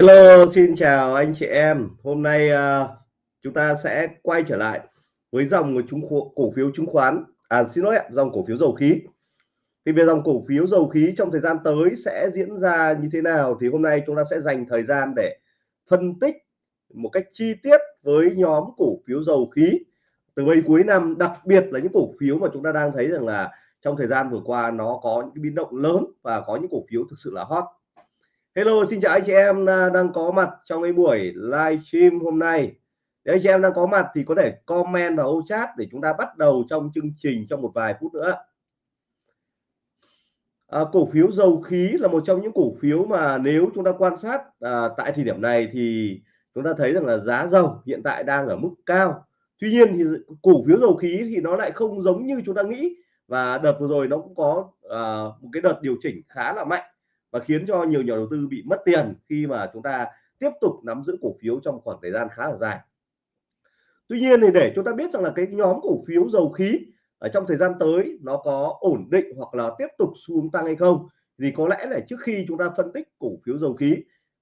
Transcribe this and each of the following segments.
Hello, xin chào anh chị em. Hôm nay uh, chúng ta sẽ quay trở lại với dòng của chúng cổ phiếu chứng khoán, à xin lỗi, dòng cổ phiếu dầu khí. Thì về dòng cổ phiếu dầu khí trong thời gian tới sẽ diễn ra như thế nào thì hôm nay chúng ta sẽ dành thời gian để phân tích một cách chi tiết với nhóm cổ phiếu dầu khí từ bây cuối năm, đặc biệt là những cổ phiếu mà chúng ta đang thấy rằng là trong thời gian vừa qua nó có những biến động lớn và có những cổ phiếu thực sự là hot Hello xin chào anh chị em à, đang có mặt trong cái buổi live stream hôm nay. Nếu anh chị em đang có mặt thì có thể comment vào ô chat để chúng ta bắt đầu trong chương trình trong một vài phút nữa. À, cổ phiếu dầu khí là một trong những cổ phiếu mà nếu chúng ta quan sát à, tại thời điểm này thì chúng ta thấy rằng là giá dầu hiện tại đang ở mức cao. Tuy nhiên thì cổ phiếu dầu khí thì nó lại không giống như chúng ta nghĩ. Và đợt vừa rồi nó cũng có à, một cái đợt điều chỉnh khá là mạnh và khiến cho nhiều nhà đầu tư bị mất tiền khi mà chúng ta tiếp tục nắm giữ cổ phiếu trong khoảng thời gian khá là dài. Tuy nhiên thì để chúng ta biết rằng là cái nhóm cổ phiếu dầu khí ở trong thời gian tới nó có ổn định hoặc là tiếp tục xuống tăng hay không thì có lẽ là trước khi chúng ta phân tích cổ phiếu dầu khí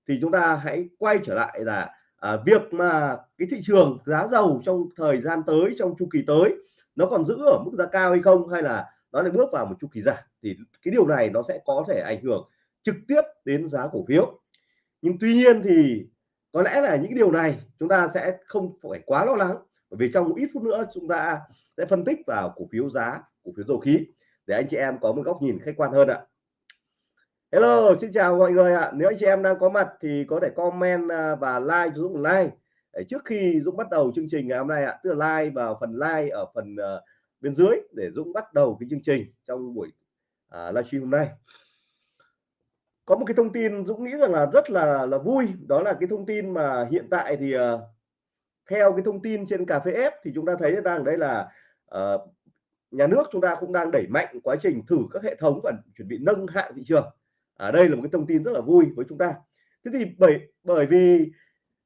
thì chúng ta hãy quay trở lại là à, việc mà cái thị trường giá dầu trong thời gian tới trong chu kỳ tới nó còn giữ ở mức giá cao hay không hay là nó lại bước vào một chu kỳ giảm thì cái điều này nó sẽ có thể ảnh hưởng trực tiếp đến giá cổ phiếu. Nhưng tuy nhiên thì có lẽ là những điều này chúng ta sẽ không phải quá lo lắng bởi vì trong một ít phút nữa chúng ta sẽ phân tích vào cổ phiếu giá cổ phiếu dầu khí để anh chị em có một góc nhìn khách quan hơn ạ. Hello xin chào mọi người ạ. Nếu anh chị em đang có mặt thì có thể comment à, và like cho Dũng like. Để trước khi Dũng bắt đầu chương trình ngày hôm nay ạ tức là like vào phần like ở phần ờ, bên dưới để Dũng bắt đầu cái chương trình trong buổi uh, livestream hôm nay có một cái thông tin Dũng nghĩ rằng là rất là là vui đó là cái thông tin mà hiện tại thì uh, theo cái thông tin trên cà phê F thì chúng ta thấy đang đây là uh, nhà nước chúng ta cũng đang đẩy mạnh quá trình thử các hệ thống và chuẩn bị nâng hạng thị trường. Ở à, đây là một cái thông tin rất là vui với chúng ta. Thế thì bởi bởi vì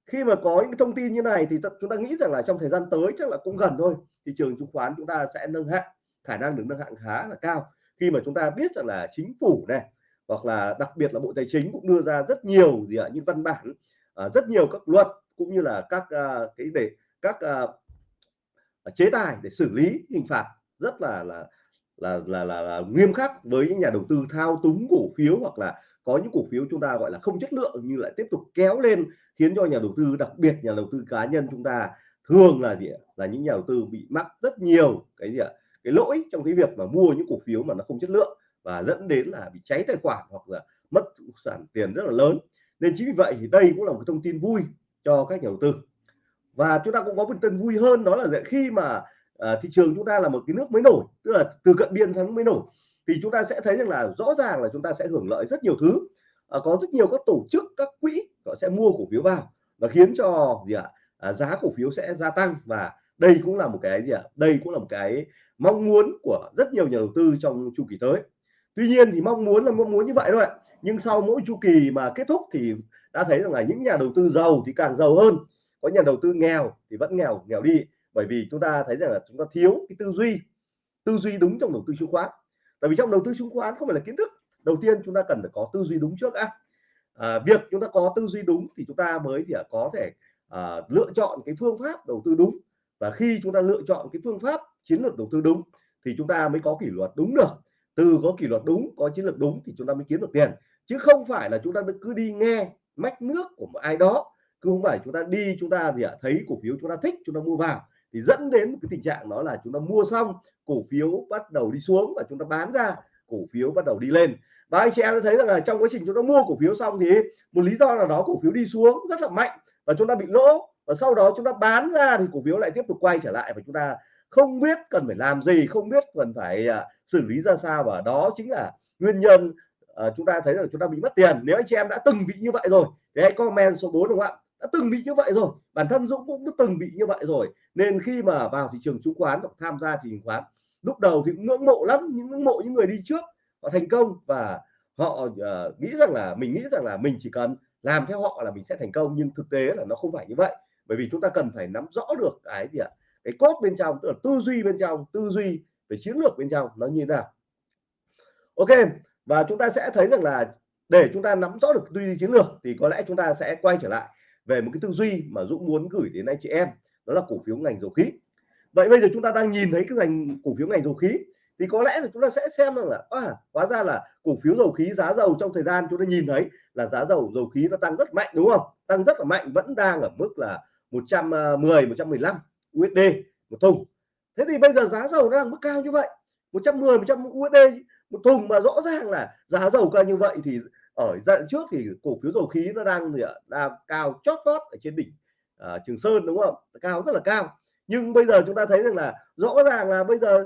khi mà có những thông tin như này thì chúng ta nghĩ rằng là trong thời gian tới chắc là cũng gần thôi thị trường chứng khoán chúng ta sẽ nâng hạng khả năng được nâng hạng khá là cao. Khi mà chúng ta biết rằng là chính phủ này hoặc là đặc biệt là bộ tài chính cũng đưa ra rất nhiều gì ạ những văn bản à, rất nhiều các luật cũng như là các à, cái để các à, chế tài để xử lý hình phạt rất là là là là, là, là nghiêm khắc với những nhà đầu tư thao túng cổ phiếu hoặc là có những cổ phiếu chúng ta gọi là không chất lượng như lại tiếp tục kéo lên khiến cho nhà đầu tư đặc biệt nhà đầu tư cá nhân chúng ta thường là gì là những nhà đầu tư bị mắc rất nhiều cái gì ạ cái lỗi trong cái việc mà mua những cổ phiếu mà nó không chất lượng và dẫn đến là bị cháy tài khoản hoặc là mất sản tiền rất là lớn. Nên chính vì vậy thì đây cũng là một thông tin vui cho các nhà đầu tư. Và chúng ta cũng có một tin vui hơn đó là khi mà à, thị trường chúng ta là một cái nước mới nổi tức là từ cận biên sang mới nổi thì chúng ta sẽ thấy rằng là rõ ràng là chúng ta sẽ hưởng lợi rất nhiều thứ. À, có rất nhiều các tổ chức các quỹ họ sẽ mua cổ phiếu vào và khiến cho gì ạ? À, giá cổ phiếu sẽ gia tăng và đây cũng là một cái gì ạ? Đây cũng là một cái mong muốn của rất nhiều nhà đầu tư trong chu kỳ tới tuy nhiên thì mong muốn là mong muốn như vậy thôi nhưng sau mỗi chu kỳ mà kết thúc thì đã thấy rằng là những nhà đầu tư giàu thì càng giàu hơn. Có nhà đầu tư nghèo thì vẫn nghèo nghèo đi. Bởi vì chúng ta thấy rằng là chúng ta thiếu cái tư duy. Tư duy đúng trong đầu tư chứng khoán. Tại vì trong đầu tư chứng khoán không phải là kiến thức. Đầu tiên chúng ta cần phải có tư duy đúng trước á à, việc chúng ta có tư duy đúng thì chúng ta mới thì có thể à, lựa chọn cái phương pháp đầu tư đúng. Và khi chúng ta lựa chọn cái phương pháp chiến lược đầu tư đúng thì chúng ta mới có kỷ luật đúng được từ có kỷ luật đúng có chiến lược đúng thì chúng ta mới kiếm được tiền chứ không phải là chúng ta cứ đi nghe mách nước của một ai đó cứ không phải chúng ta đi chúng ta gì ạ thấy cổ phiếu chúng ta thích chúng ta mua vào thì dẫn đến một cái tình trạng đó là chúng ta mua xong cổ phiếu bắt đầu đi xuống và chúng ta bán ra cổ phiếu bắt đầu đi lên và anh chị em thấy rằng là trong quá trình chúng ta mua cổ phiếu xong thì một lý do là đó cổ phiếu đi xuống rất là mạnh và chúng ta bị lỗ và sau đó chúng ta bán ra thì cổ phiếu lại tiếp tục quay trở lại và chúng ta không biết cần phải làm gì không biết cần phải uh, xử lý ra sao và đó chính là nguyên nhân uh, chúng ta thấy là chúng ta bị mất tiền. Nếu anh chị em đã từng bị như vậy rồi thì hãy comment số 4 đúng không ạ? Đã từng bị như vậy rồi bản thân Dũng cũng đã từng bị như vậy rồi nên khi mà vào thị trường chứng khoán hoặc tham gia thị trường khoán lúc đầu thì cũng ngưỡng mộ lắm những ngưỡng mộ những người đi trước họ thành công và họ uh, nghĩ rằng là mình nghĩ rằng là mình chỉ cần làm theo họ là mình sẽ thành công nhưng thực tế là nó không phải như vậy. Bởi vì chúng ta cần phải nắm rõ được cái gì ạ? Cái cốt bên trong tức là tư duy bên trong tư duy về chiến lược bên trong nó như thế nào. Ok và chúng ta sẽ thấy rằng là để chúng ta nắm rõ được tư duy chiến lược thì có lẽ chúng ta sẽ quay trở lại về một cái tư duy mà Dũng muốn gửi đến anh chị em đó là cổ phiếu ngành dầu khí. Vậy bây giờ chúng ta đang nhìn thấy cái ngành cổ phiếu ngành dầu khí thì có lẽ là chúng ta sẽ xem rằng là à, hóa ra là cổ phiếu dầu khí giá dầu trong thời gian chúng ta nhìn thấy là giá dầu dầu khí nó tăng rất mạnh đúng không? Tăng rất là mạnh vẫn đang ở mức là 110 115 USD một thùng. Thế thì bây giờ giá dầu nó đang mức cao như vậy 110 100 USD một thùng mà rõ ràng là giá dầu cao như vậy thì ở giai đoạn trước thì cổ phiếu dầu khí nó đang gì ạ? Đang cao chót vót ở trên đỉnh uh, Trường Sơn đúng không? Cao rất là cao. Nhưng bây giờ chúng ta thấy rằng là rõ ràng là bây giờ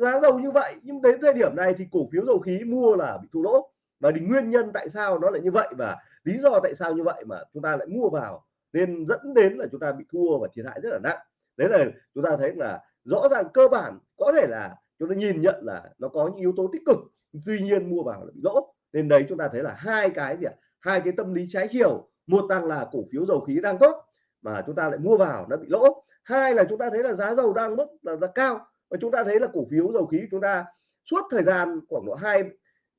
giá dầu như vậy nhưng đến thời điểm này thì cổ phiếu dầu khí mua là bị thua lỗ. Và thì nguyên nhân tại sao nó lại như vậy và lý do tại sao như vậy mà chúng ta lại mua vào nên dẫn đến là chúng ta bị thua và thiệt hại rất là nặng đấy là chúng ta thấy là rõ ràng cơ bản có thể là chúng ta nhìn nhận là nó có những yếu tố tích cực tuy nhiên mua vào là bị lỗ nên đấy chúng ta thấy là hai cái gì ạ? Hai cái tâm lý trái chiều một tăng là cổ phiếu dầu khí đang tốt mà chúng ta lại mua vào nó bị lỗ hai là chúng ta thấy là giá dầu đang mức là, là cao và chúng ta thấy là cổ phiếu dầu khí chúng ta suốt thời gian khoảng độ hai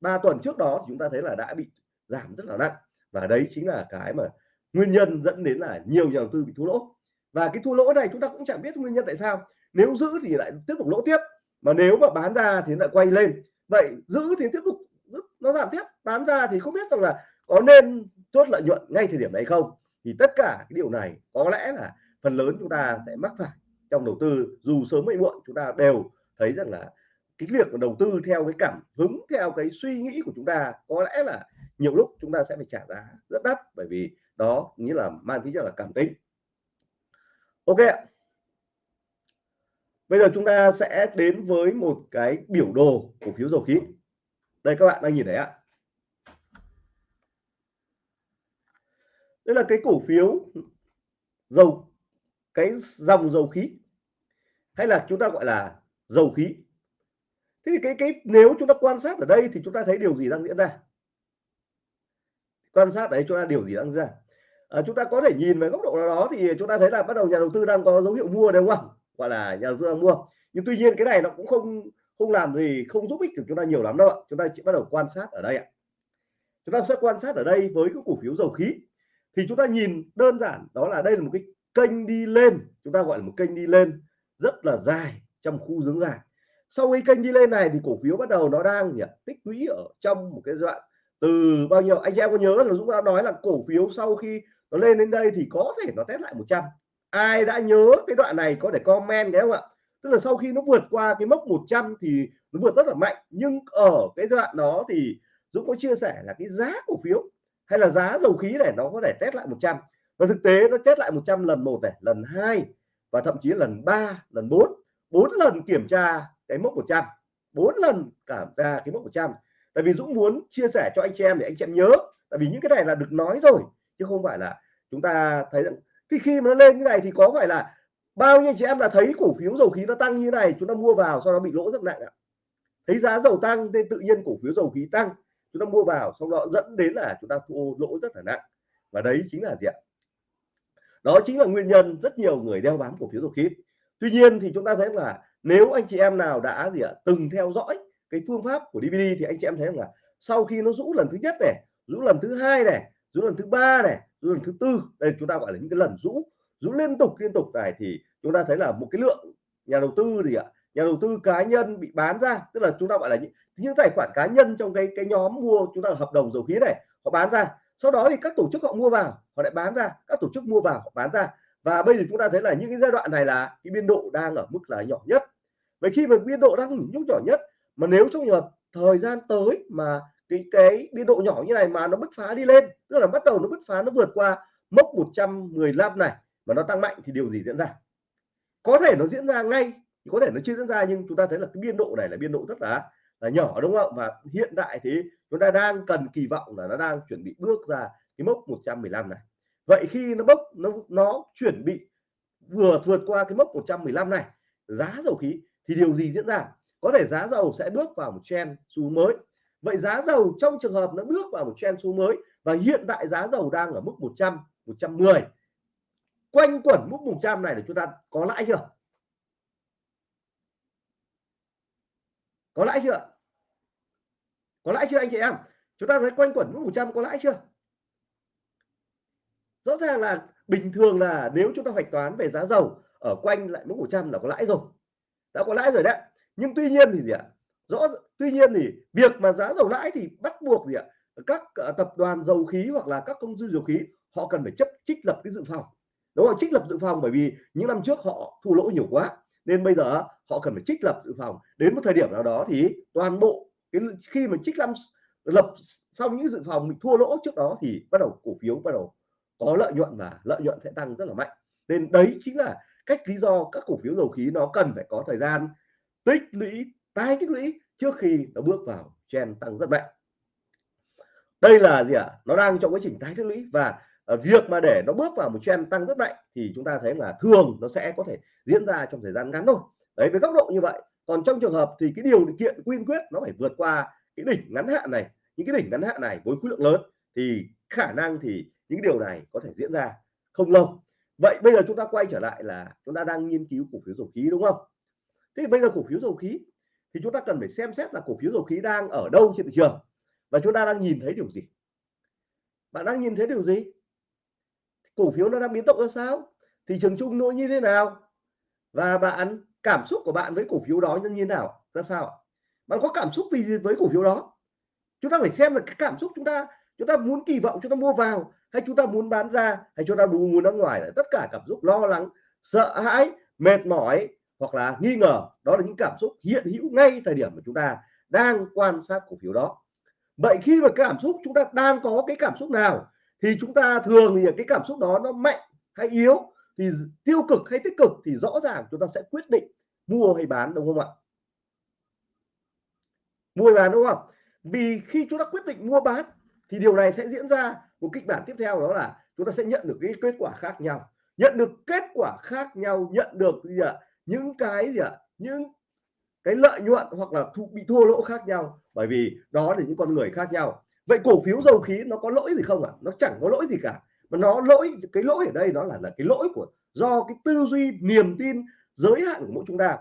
ba tuần trước đó thì chúng ta thấy là đã bị giảm rất là nặng. Và đấy chính là cái mà nguyên nhân dẫn đến là nhiều nhà đầu tư bị thua lỗ và cái thua lỗ này chúng ta cũng chẳng biết nguyên nhân tại sao. Nếu giữ thì lại tiếp tục lỗ tiếp, mà nếu mà bán ra thì lại quay lên. Vậy giữ thì tiếp tục nó giảm tiếp. Bán ra thì không biết rằng là có nên chốt lợi nhuận ngay thời điểm này không? Thì tất cả cái điều này có lẽ là phần lớn chúng ta sẽ mắc phải trong đầu tư. Dù sớm hay muộn, chúng ta đều thấy rằng là cái việc đầu tư theo cái cảm hứng, theo cái suy nghĩ của chúng ta, có lẽ là nhiều lúc chúng ta sẽ phải trả giá rất đắt. Bởi vì đó như là mang tính chất là cảm tính ok bây giờ chúng ta sẽ đến với một cái biểu đồ cổ phiếu dầu khí. Đây các bạn đang nhìn thấy ạ. Đây là cái cổ phiếu dầu, cái dòng dầu khí, hay là chúng ta gọi là dầu khí. Thế thì cái cái, nếu chúng ta quan sát ở đây thì chúng ta thấy điều gì đang diễn ra? Quan sát đấy chúng ta điều gì đang diễn ra? À, chúng ta có thể nhìn về góc độ nào đó thì chúng ta thấy là bắt đầu nhà đầu tư đang có dấu hiệu mua đúng không? Gọi là nhà đầu tư đang mua. Nhưng tuy nhiên cái này nó cũng không không làm gì không giúp ích được chúng ta nhiều lắm đâu ạ. Chúng ta chỉ bắt đầu quan sát ở đây ạ. Chúng ta sẽ quan sát ở đây với cái cổ phiếu dầu khí. Thì chúng ta nhìn đơn giản đó là đây là một cái kênh đi lên. Chúng ta gọi là một kênh đi lên rất là dài trong khu dưỡng dài. Sau cái kênh đi lên này thì cổ phiếu bắt đầu nó đang gì ạ? Tích lũy ở trong một cái đoạn từ bao nhiêu? Anh em có nhớ là Dũng đã nói là cổ phiếu sau khi nó lên đến đây thì có thể nó test lại 100 ai đã nhớ cái đoạn này có thể comment đấy không ạ? Tức là sau khi nó vượt qua cái mốc 100 thì nó vượt rất là mạnh. Nhưng ở cái giai đoạn đó thì Dũng có chia sẻ là cái giá cổ phiếu hay là giá dầu khí này nó có thể test lại 100 và thực tế nó test lại 100 lần một này, lần hai và thậm chí lần 3 lần 4 bốn lần kiểm tra cái mốc 100 bốn lần cảm ra cái mốc 100 tại vì Dũng muốn chia sẻ cho anh chị em để anh chị em nhớ. Tại vì những cái này là được nói rồi chứ không phải là chúng ta thấy rằng khi khi mà nó lên như này thì có phải là bao nhiêu chị em là thấy cổ phiếu dầu khí nó tăng như này, chúng ta mua vào sau đó bị lỗ rất nặng ạ. Thấy giá dầu tăng nên tự nhiên cổ phiếu dầu khí tăng, chúng ta mua vào sau đó dẫn đến là chúng ta thua lỗ rất là nặng. Và đấy chính là gì ạ? Đó chính là nguyên nhân rất nhiều người đeo bám cổ phiếu dầu khí. Tuy nhiên thì chúng ta thấy là nếu anh chị em nào đã gì ạ, từng theo dõi cái phương pháp của DVD thì anh chị em thấy là sau khi nó rũ lần thứ nhất này, rũ lần thứ hai này rũ lần thứ ba này rũ lần thứ tư. Đây chúng ta gọi là những cái lần rũ rũ liên tục liên tục này thì chúng ta thấy là một cái lượng nhà đầu tư gì ạ? Nhà đầu tư cá nhân bị bán ra tức là chúng ta gọi là những, những tài khoản cá nhân trong cái cái nhóm mua chúng ta hợp đồng dầu khí này họ bán ra. Sau đó thì các tổ chức họ mua vào họ lại bán ra các tổ chức mua vào họ bán ra. Và bây giờ chúng ta thấy là những cái giai đoạn này là cái biên độ đang ở mức là nhỏ nhất. Vậy khi mà biên độ đang ở mức nhỏ nhất mà nếu trong trường thời gian tới mà cái cái biên độ nhỏ như này mà nó bứt phá đi lên, tức là bắt đầu nó bứt phá, nó vượt qua mốc 115 này mà nó tăng mạnh thì điều gì diễn ra? Có thể nó diễn ra ngay, có thể nó chưa diễn ra nhưng chúng ta thấy là cái biên độ này là biên độ rất là là nhỏ, đúng không và hiện tại thì chúng ta đang cần kỳ vọng là nó đang chuẩn bị bước ra cái mốc 115 này. Vậy khi nó bốc, nó nó chuẩn bị vừa vượt qua cái mốc 115 này, giá dầu khí thì điều gì diễn ra? Có thể giá dầu sẽ bước vào một trend xu mới vậy giá dầu trong trường hợp nó bước vào một trend xu mới và hiện tại giá dầu đang ở mức 100 110 quanh quẩn mức 100 này để chúng ta có lãi chưa? Có lãi chưa? Có lãi chưa anh chị em? Chúng ta thấy quanh quẩn mức 100 có lãi chưa? Rõ ràng là bình thường là nếu chúng ta hoạch toán về giá dầu ở quanh lại mức 100 là có lãi rồi. Đã có lãi rồi đấy. Nhưng tuy nhiên thì gì ạ? Rõ tuy nhiên thì việc mà giá dầu lãi thì bắt buộc gì ạ? Các ờ, tập đoàn dầu khí hoặc là các công ty dầu khí, họ cần phải chấp, trích lập cái dự phòng. Đúng không? Trích lập dự phòng bởi vì những năm trước họ thua lỗ nhiều quá, nên bây giờ họ cần phải trích lập dự phòng. Đến một thời điểm nào đó thì toàn bộ cái khi mà trích lâm lập xong những dự phòng mình thua lỗ trước đó thì bắt đầu cổ phiếu bắt đầu có lợi nhuận và lợi nhuận sẽ tăng rất là mạnh. Nên đấy chính là cách lý do các cổ phiếu dầu khí nó cần phải có thời gian tích lũy tái tích lũy trước khi nó bước vào trend tăng rất mạnh. Đây là gì ạ? À? nó đang trong quá trình tái tích lũy và ờ, việc mà để nó bước vào một trend tăng rất mạnh thì chúng ta thấy là thường nó sẽ có thể diễn ra trong thời gian ngắn thôi. Đấy, với góc độ như vậy, còn trong trường hợp thì cái điều kiện quyên quyết nó phải vượt qua cái đỉnh ngắn hạn này. Những cái đỉnh ngắn hạn này với khối lượng lớn thì khả năng thì những điều này có thể diễn ra không lâu. Vậy bây giờ chúng ta quay trở lại là chúng ta đang nghiên cứu cổ phiếu dầu khí, đúng không? Thế bây giờ cổ phiếu dầu khí thì chúng ta cần phải xem xét là cổ phiếu dầu khí đang ở đâu trên thị trường. Và chúng ta đang nhìn thấy điều gì? Bạn đang nhìn thấy điều gì? Cổ phiếu nó đang biến động ra sao? Thị trường chung nó như thế nào? Và bạn, cảm xúc của bạn với cổ phiếu đó như thế nào? Ra sao bạn có cảm xúc vì gì với cổ phiếu đó? Chúng ta phải xem là cái cảm xúc chúng ta chúng ta muốn kỳ vọng chúng ta mua vào hay chúng ta muốn bán ra hay chúng ta muốn ra ngoài là tất cả cảm xúc lo lắng, sợ hãi, mệt mỏi hoặc là nghi ngờ đó là những cảm xúc hiện hữu ngay thời điểm mà chúng ta đang quan sát cổ phiếu đó. Vậy khi mà cảm xúc chúng ta đang có cái cảm xúc nào thì chúng ta thường thì cái cảm xúc đó nó mạnh hay yếu thì tiêu cực hay tích cực thì rõ ràng chúng ta sẽ quyết định mua hay bán, đúng không ạ? Mua hay bán, đúng không? Vì khi chúng ta quyết định mua bán thì điều này sẽ diễn ra một kịch bản tiếp theo, đó là chúng ta sẽ nhận được cái kết quả khác nhau. Nhận được kết quả khác nhau, nhận được gì ạ? Những cái gì ạ? Những cái lợi nhuận hoặc là thu, bị thua lỗ khác nhau. Bởi vì đó là những con người khác nhau. Vậy cổ phiếu dầu khí nó có lỗi gì không ạ? À? nó chẳng có lỗi gì cả. Mà nó lỗi cái lỗi ở đây nó là là cái lỗi của do cái tư duy niềm tin giới hạn của mỗi chúng ta.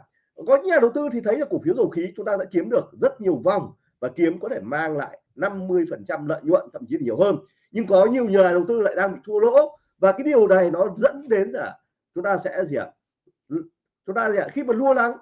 Có những nhà đầu tư thì thấy là cổ phiếu dầu khí chúng ta đã kiếm được rất nhiều vòng và kiếm có thể mang lại 50 phần trăm lợi nhuận thậm chí nhiều hơn. Nhưng có nhiều nhà đầu tư lại đang bị thua lỗ và cái điều này nó dẫn đến là chúng ta sẽ gì ạ? Chúng ta khi mà lua lắng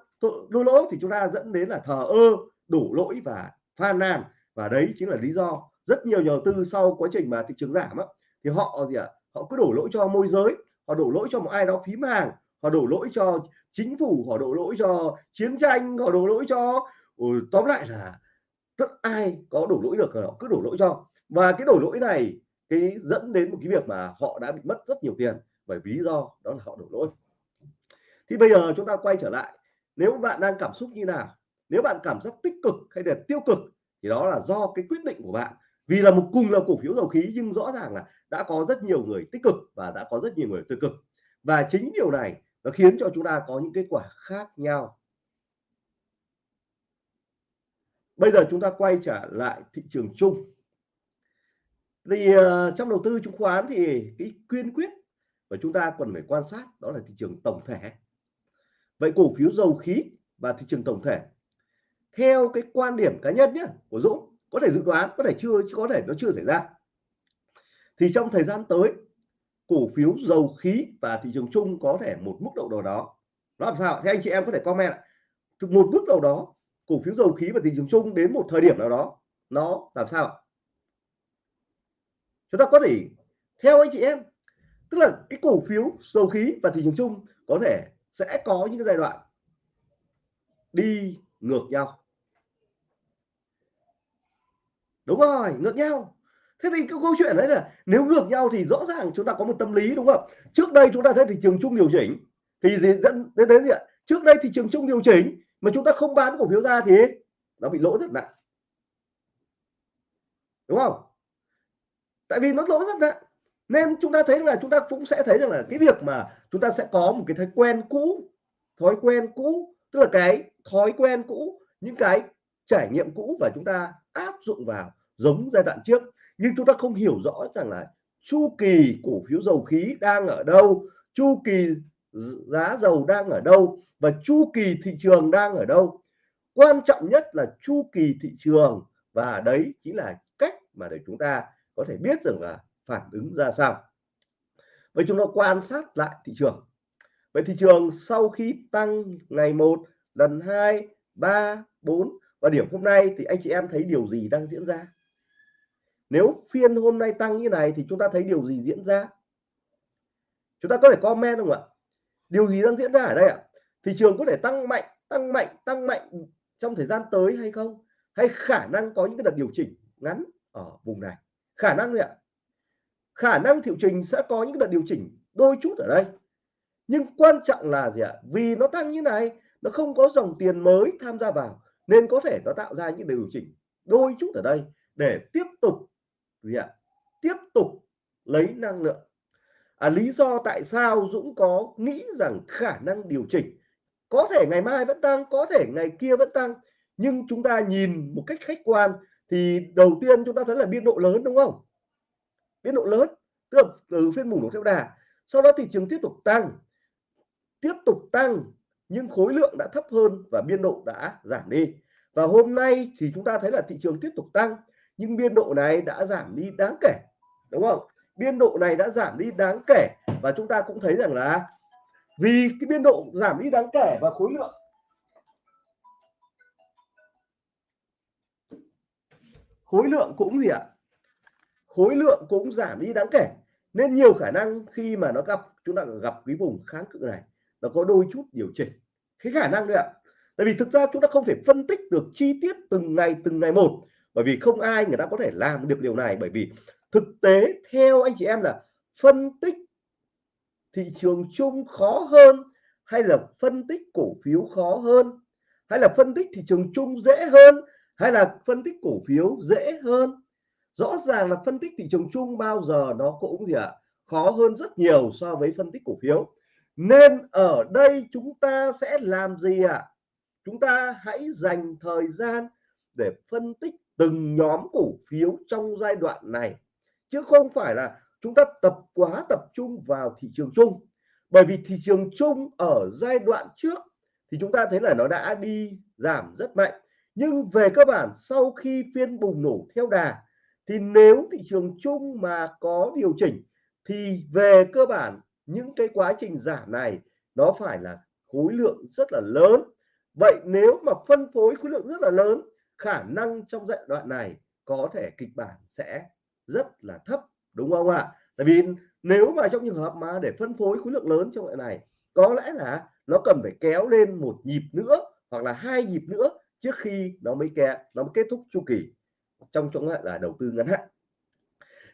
lua lỗ thì chúng ta dẫn đến là thờ ơ đổ lỗi và phàn nàn. Và đấy chính là lý do rất nhiều nhà đầu tư sau quá trình mà thị trường giảm á, thì họ gì ạ họ cứ đổ lỗi cho môi giới họ đổ lỗi cho một ai đó phím hàng họ đổ lỗi cho chính phủ họ đổ lỗi cho chiến tranh họ đổ lỗi cho ừ, tóm lại là rất ai có đổ lỗi được họ cứ đổ lỗi cho. Và cái đổ lỗi này cái dẫn đến một cái việc mà họ đã bị mất rất nhiều tiền bởi lý do đó là họ đổ lỗi thì bây giờ chúng ta quay trở lại. Nếu bạn đang cảm xúc như nào? Nếu bạn cảm giác tích cực hay là tiêu cực thì đó là do cái quyết định của bạn. Vì là một cùng là cổ phiếu dầu khí nhưng rõ ràng là đã có rất nhiều người tích cực và đã có rất nhiều người tiêu cực. Và chính điều này nó khiến cho chúng ta có những kết quả khác nhau. Bây giờ chúng ta quay trở lại thị trường chung. Thì uh, trong đầu tư chứng khoán thì cái quyên quyết và chúng ta cần phải quan sát đó là thị trường tổng thể vậy cổ phiếu dầu khí và thị trường tổng thể, theo cái quan điểm cá nhân nhé của Dũng, có thể dự đoán, có thể chưa có thể nó chưa xảy ra. Thì trong thời gian tới, cổ phiếu dầu khí và thị trường chung có thể một mức độ nào đó. Nó làm sao? Thì anh chị em có thể comment một mức độ đó, cổ phiếu dầu khí và thị trường chung đến một thời điểm nào đó, nó làm sao ạ? Chúng ta có thể theo anh chị em. Tức là cái cổ phiếu dầu khí và thị trường chung có thể sẽ có những cái giai đoạn đi ngược nhau. Đúng rồi, ngược nhau. Thế thì cái câu chuyện đấy là nếu ngược nhau thì rõ ràng chúng ta có một tâm lý, đúng không? Trước đây chúng ta thấy thị trường chung điều chỉnh thì gì dẫn đến đến gì ạ? Trước đây thị trường chung điều chỉnh mà chúng ta không bán cổ phiếu ra thì nó bị lỗ rất nặng. Đúng không? Tại vì nó lỗ rất nặng nên chúng ta thấy là chúng ta cũng sẽ thấy rằng là cái việc mà chúng ta sẽ có một cái thói quen cũ, thói quen cũ, tức là cái thói quen cũ, những cái trải nghiệm cũ và chúng ta áp dụng vào giống giai đoạn trước. Nhưng chúng ta không hiểu rõ rằng là chu kỳ cổ phiếu dầu khí đang ở đâu, chu kỳ giá dầu đang ở đâu và chu kỳ thị trường đang ở đâu. Quan trọng nhất là chu kỳ thị trường và đấy chính là cách mà để chúng ta có thể biết rằng là phản ứng ra sao? Vậy chúng ta quan sát lại thị trường. Vậy thị trường sau khi tăng ngày 1 lần 2 3 4 và điểm hôm nay thì anh chị em thấy điều gì đang diễn ra? Nếu phiên hôm nay tăng như này thì chúng ta thấy điều gì diễn ra? Chúng ta có thể comment không ạ? Điều gì đang diễn ra ở đây ạ? Thị trường có thể tăng mạnh tăng mạnh tăng mạnh trong thời gian tới hay không? Hay khả năng có những cái đợt điều chỉnh ngắn ở vùng này? Khả năng thôi ạ khả năng thị trình sẽ có những đợt điều chỉnh đôi chút ở đây. Nhưng quan trọng là gì ạ? Vì nó tăng như này nó không có dòng tiền mới tham gia vào nên có thể nó tạo ra những điều chỉnh đôi chút ở đây để tiếp tục gì ạ? Tiếp tục lấy năng lượng. À, lý do tại sao Dũng có nghĩ rằng khả năng điều chỉnh có thể ngày mai vẫn tăng có thể ngày kia vẫn tăng nhưng chúng ta nhìn một cách khách quan thì đầu tiên chúng ta thấy là biên độ lớn đúng không? Biên độ lớn, tức là từ phiên bùng nổ theo đà. Sau đó thị trường tiếp tục tăng, tiếp tục tăng, nhưng khối lượng đã thấp hơn và biên độ đã giảm đi. Và hôm nay thì chúng ta thấy là thị trường tiếp tục tăng, nhưng biên độ này đã giảm đi đáng kể, đúng không? Biên độ này đã giảm đi đáng kể và chúng ta cũng thấy rằng là vì cái biên độ giảm đi đáng kể và khối lượng khối lượng cũng gì ạ? Khối lượng cũng giảm đi đáng kể. Nên nhiều khả năng khi mà nó gặp, chúng ta gặp cái vùng kháng cự này, nó có đôi chút điều chỉnh. Cái khả năng đấy ạ. Tại vì thực ra chúng ta không thể phân tích được chi tiết từng ngày từng ngày một, bởi vì không ai người ta có thể làm được điều này. Bởi vì thực tế theo anh chị em là phân tích thị trường chung khó hơn hay là phân tích cổ phiếu khó hơn? Hay là phân tích thị trường chung dễ hơn hay là phân tích cổ phiếu dễ hơn? Rõ ràng là phân tích thị trường chung bao giờ nó cũng gì ạ à, khó hơn rất nhiều so với phân tích cổ phiếu. Nên ở đây chúng ta sẽ làm gì ạ? À? chúng ta hãy dành thời gian để phân tích từng nhóm cổ phiếu trong giai đoạn này. Chứ không phải là chúng ta tập quá tập trung vào thị trường chung. Bởi vì thị trường chung ở giai đoạn trước thì chúng ta thấy là nó đã đi giảm rất mạnh. Nhưng về cơ bản sau khi phiên bùng nổ theo đà thì nếu thị trường chung mà có điều chỉnh, thì về cơ bản, những cái quá trình giảm này, nó phải là khối lượng rất là lớn. Vậy nếu mà phân phối khối lượng rất là lớn, khả năng trong giai đoạn này có thể kịch bản sẽ rất là thấp, đúng không ạ? Tại vì nếu mà trong trường hợp mà để phân phối khối lượng lớn trong đoạn này, có lẽ là nó cần phải kéo lên một nhịp nữa, hoặc là hai nhịp nữa trước khi nó mới kẹt nó mới kết thúc chu kỳ trong trong là đầu tư ngắn hạn.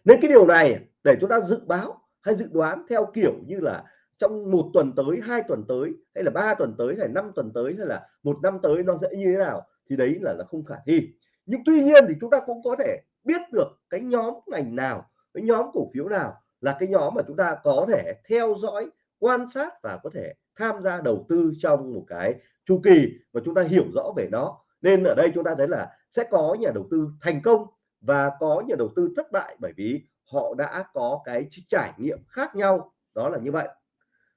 Nên cái điều này để chúng ta dự báo hay dự đoán theo kiểu như là trong một tuần tới, hai tuần tới, hay là ba tuần tới, hay năm tuần tới, hay là một năm tới nó sẽ như thế nào thì đấy là là không khả thi. Nhưng tuy nhiên thì chúng ta cũng có thể biết được cái nhóm ngành nào, cái nhóm cổ phiếu nào là cái nhóm mà chúng ta có thể theo dõi, quan sát và có thể tham gia đầu tư trong một cái chu kỳ và chúng ta hiểu rõ về nó. Nên ở đây chúng ta thấy là sẽ có nhà đầu tư thành công và có nhà đầu tư thất bại bởi vì họ đã có cái trải nghiệm khác nhau. Đó là như vậy.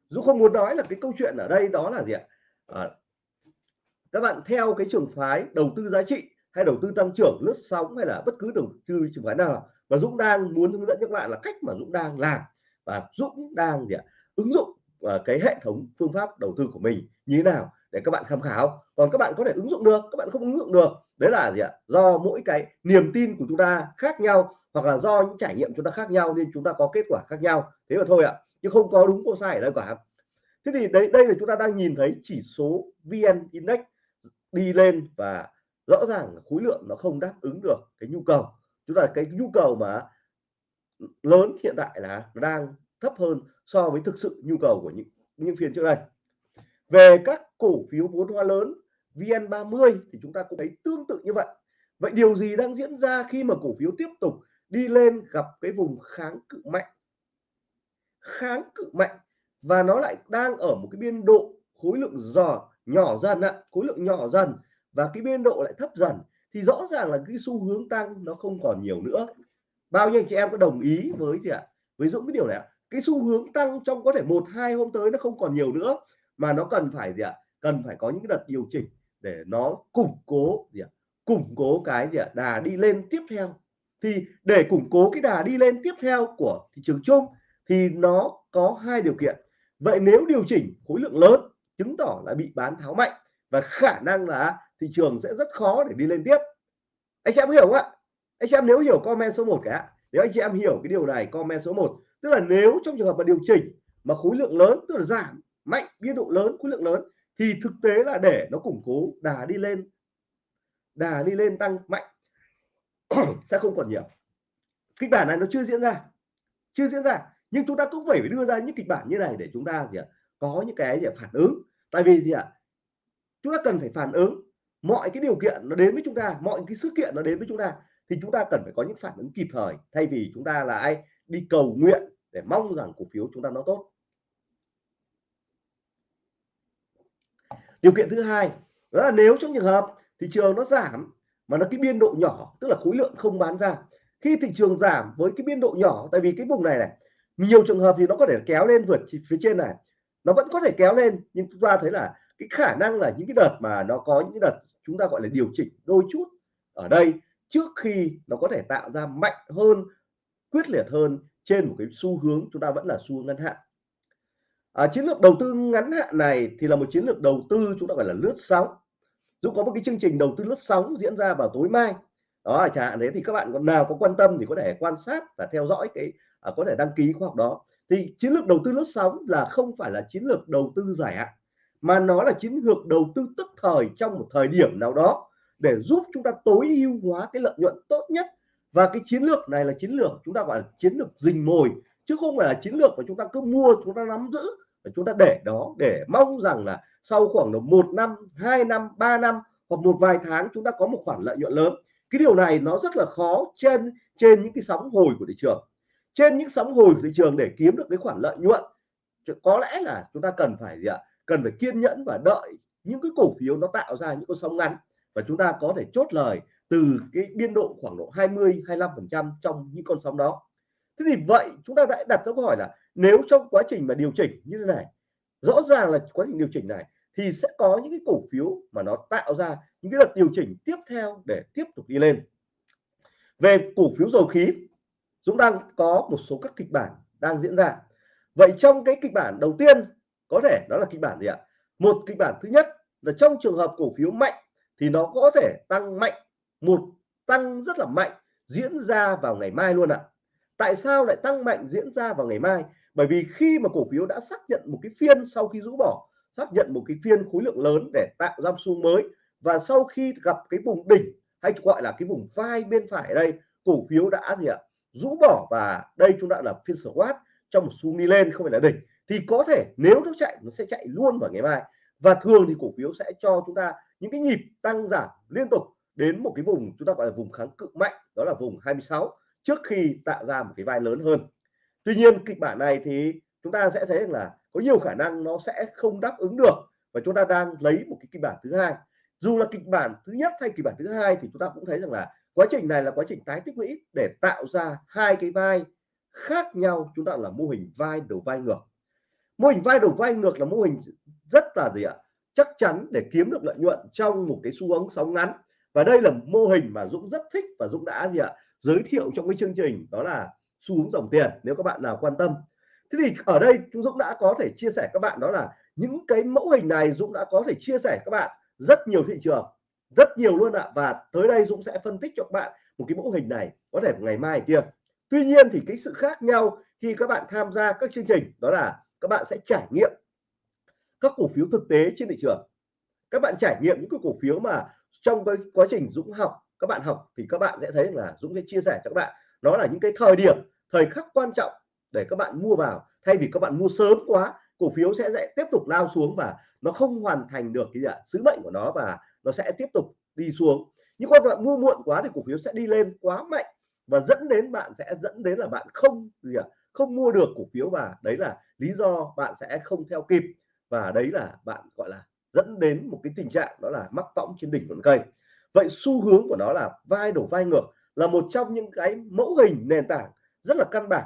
Dù không muốn nói là cái câu chuyện ở đây đó là gì ạ? À, các bạn theo cái trường phái đầu tư giá trị hay đầu tư tăng trưởng lướt sóng hay là bất cứ đầu tư trường phái nào và Dũng đang muốn hướng dẫn các bạn là cách mà Dũng đang làm. Và Dũng đang gì ạ? Ứng dụng và cái hệ thống phương pháp đầu tư của mình như thế nào để các bạn tham khảo. Còn các bạn có thể ứng dụng được các bạn không ứng dụng được đấy là gì ạ? Do mỗi cái niềm tin của chúng ta khác nhau hoặc là do những trải nghiệm chúng ta khác nhau nên chúng ta có kết quả khác nhau. Thế mà thôi ạ, chứ không có đúng có sai ở đây cả. Thế thì đấy, đây là chúng ta đang nhìn thấy chỉ số vn index đi lên và rõ ràng khối lượng nó không đáp ứng được cái nhu cầu. Chúng ta cái nhu cầu mà lớn hiện tại là đang thấp hơn so với thực sự nhu cầu của những những phiên trước đây. Về các cổ phiếu vốn hóa lớn VN30 thì chúng ta cũng thấy tương tự như vậy. Vậy điều gì đang diễn ra khi mà cổ phiếu tiếp tục đi lên gặp cái vùng kháng cự mạnh? Kháng cự mạnh và nó lại đang ở một cái biên độ khối lượng giò nhỏ dần ạ, khối lượng nhỏ dần và cái biên độ lại thấp dần. Thì rõ ràng là cái xu hướng tăng nó không còn nhiều nữa. Bao nhiêu anh chị em có đồng ý với gì ạ? Với Dũng cái điều này ạ. Cái xu hướng tăng trong có thể một, hai hôm tới nó không còn nhiều nữa, mà nó cần phải gì ạ? Cần phải có những đợt điều chỉnh để nó củng cố gì ạ? Củng cố cái gì ạ? Đà đi lên tiếp theo. Thì để củng cố cái đà đi lên tiếp theo của thị trường chung thì nó có hai điều kiện. Vậy nếu điều chỉnh khối lượng lớn, chứng tỏ là bị bán tháo mạnh và khả năng là thị trường sẽ rất khó để đi lên tiếp. Anh chị em hiểu không ạ? Anh chị em nếu hiểu comment số 1 cả nếu anh chị em hiểu cái điều này comment số 1 tức là nếu trong trường hợp mà điều chỉnh mà khối lượng lớn, tức là giảm mạnh biên độ lớn, khối lượng lớn thì thực tế là để nó củng cố, đà đi lên, đà đi lên tăng mạnh, sẽ không còn nhiều. Kịch bản này nó chưa diễn ra, chưa diễn ra. Nhưng chúng ta cũng phải đưa ra những kịch bản như này để chúng ta gì ạ, có những cái gì phản ứng. Tại vì gì ạ, chúng ta cần phải phản ứng. Mọi cái điều kiện nó đến với chúng ta, mọi cái sự kiện nó đến với chúng ta, thì chúng ta cần phải có những phản ứng kịp thời. Thay vì chúng ta là ai, đi cầu nguyện để mong rằng cổ phiếu chúng ta nó tốt. Điều kiện thứ hai, đó là nếu trong trường hợp thị trường nó giảm mà nó cái biên độ nhỏ, tức là khối lượng không bán ra, khi thị trường giảm với cái biên độ nhỏ, tại vì cái vùng này này, nhiều trường hợp thì nó có thể kéo lên vượt phía trên này, nó vẫn có thể kéo lên, nhưng chúng ta thấy là cái khả năng là những cái đợt mà nó có những đợt chúng ta gọi là điều chỉnh đôi chút ở đây trước khi nó có thể tạo ra mạnh hơn, quyết liệt hơn trên một cái xu hướng chúng ta vẫn là xu hướng ngắn hạn à, chiến lược đầu tư ngắn hạn này thì là một chiến lược đầu tư chúng ta gọi là lướt sóng. Dũng có một cái chương trình đầu tư lướt sóng diễn ra vào tối mai đó chẳng hạn đấy thì các bạn còn nào có quan tâm thì có thể quan sát và theo dõi cái à, có thể đăng ký khóa học đó. Thì chiến lược đầu tư lướt sóng là không phải là chiến lược đầu tư dài hạn mà nó là chiến lược đầu tư tức thời trong một thời điểm nào đó để giúp chúng ta tối ưu hóa cái lợi nhuận tốt nhất. Và cái chiến lược này là chiến lược chúng ta gọi là chiến lược rình mồi chứ không phải là chiến lược mà chúng ta cứ mua, chúng ta nắm giữ và chúng ta để đó để mong rằng là sau khoảng độ một năm, hai năm, ba năm hoặc một vài tháng chúng ta có một khoản lợi nhuận lớn. Cái điều này nó rất là khó trên trên những cái sóng hồi của thị trường. Trên những sóng hồi của thị trường để kiếm được cái khoản lợi nhuận có lẽ là chúng ta cần phải gì ạ? Cần phải kiên nhẫn và đợi những cái cổ phiếu nó tạo ra những con sóng ngắn và chúng ta có thể chốt lời từ cái biên độ khoảng độ 20 25 phần trăm trong những con sóng đó thế thì vậy chúng ta đã đặt ra câu hỏi là nếu trong quá trình mà điều chỉnh như thế này, rõ ràng là quá trình điều chỉnh này, thì sẽ có những cái cổ phiếu mà nó tạo ra những cái đợt điều chỉnh tiếp theo để tiếp tục đi lên. Về cổ phiếu dầu khí chúng đang có một số các kịch bản đang diễn ra. Vậy trong cái kịch bản đầu tiên, có thể đó là kịch bản gì ạ? Một kịch bản thứ nhất là trong trường hợp cổ phiếu mạnh thì nó có thể tăng mạnh, một tăng rất là mạnh, diễn ra vào ngày mai luôn ạ tại sao lại tăng mạnh diễn ra vào ngày mai? Bởi vì khi mà cổ phiếu đã xác nhận một cái phiên sau khi rũ bỏ, xác nhận một cái phiên khối lượng lớn để tạo ra xu mới, và sau khi gặp cái vùng đỉnh, hay gọi là cái vùng vai bên phải ở đây, cổ phiếu đã gì ạ? Rũ bỏ và đây chúng ta là phiên squat trong một xu đi lên, không phải là đỉnh, thì có thể nếu nó chạy, nó sẽ chạy luôn vào ngày mai. Và thường thì cổ phiếu sẽ cho chúng ta những cái nhịp tăng giảm liên tục đến một cái vùng chúng ta gọi là vùng kháng cự mạnh, đó là vùng 26 trước khi tạo ra một cái vai lớn hơn. Tuy nhiên, kịch bản này thì chúng ta sẽ thấy là có nhiều khả năng nó sẽ không đáp ứng được và chúng ta đang lấy một cái kịch bản thứ hai. Dù là kịch bản thứ nhất hay kịch bản thứ hai thì chúng ta cũng thấy rằng là quá trình này là quá trình tái tích lũy để tạo ra hai cái vai khác nhau, chúng ta là mô hình vai đầu vai ngược. Mô hình vai đầu vai ngược là mô hình rất là gì ạ? Chắc chắn để kiếm được lợi nhuận trong một cái xu hướng sóng ngắn. Và đây là mô hình mà Dũng rất thích và Dũng đã gì ạ? Giới thiệu trong cái chương trình đó là xu hướng dòng tiền, nếu các bạn nào quan tâm. Thế thì ở đây chúng Dũng đã có thể chia sẻ các bạn đó là những cái mẫu hình này Dũng đã có thể chia sẻ các bạn rất nhiều thị trường, rất nhiều luôn ạ. Và tới đây Dũng sẽ phân tích cho các bạn một cái mẫu hình này có thể ngày mai kia. Tuy nhiên thì cái sự khác nhau khi các bạn tham gia các chương trình đó là các bạn sẽ trải nghiệm các cổ phiếu thực tế trên thị trường. Các bạn trải nghiệm những cái cổ phiếu mà trong cái quá trình Dũng học các bạn học thì các bạn sẽ thấy là Dũng sẽ chia sẻ cho các bạn. Nó là những cái thời điểm, thời khắc quan trọng để các bạn mua vào. Thay vì các bạn mua sớm quá, cổ phiếu sẽ lại tiếp tục lao xuống và nó không hoàn thành được cái sứ mệnh của nó và nó sẽ tiếp tục đi xuống. Nhưng các bạn mua muộn quá thì cổ phiếu sẽ đi lên quá mạnh và dẫn đến bạn sẽ, dẫn đến là bạn không gì ạ? Không mua được cổ phiếu và đấy là lý do bạn sẽ không theo kịp. Và đấy là bạn, gọi là, dẫn đến một cái tình trạng đó là mắc võng trên đỉnh của cây vậy xu hướng của nó là vai đổ vai ngược là một trong những cái mẫu hình nền tảng rất là căn bản.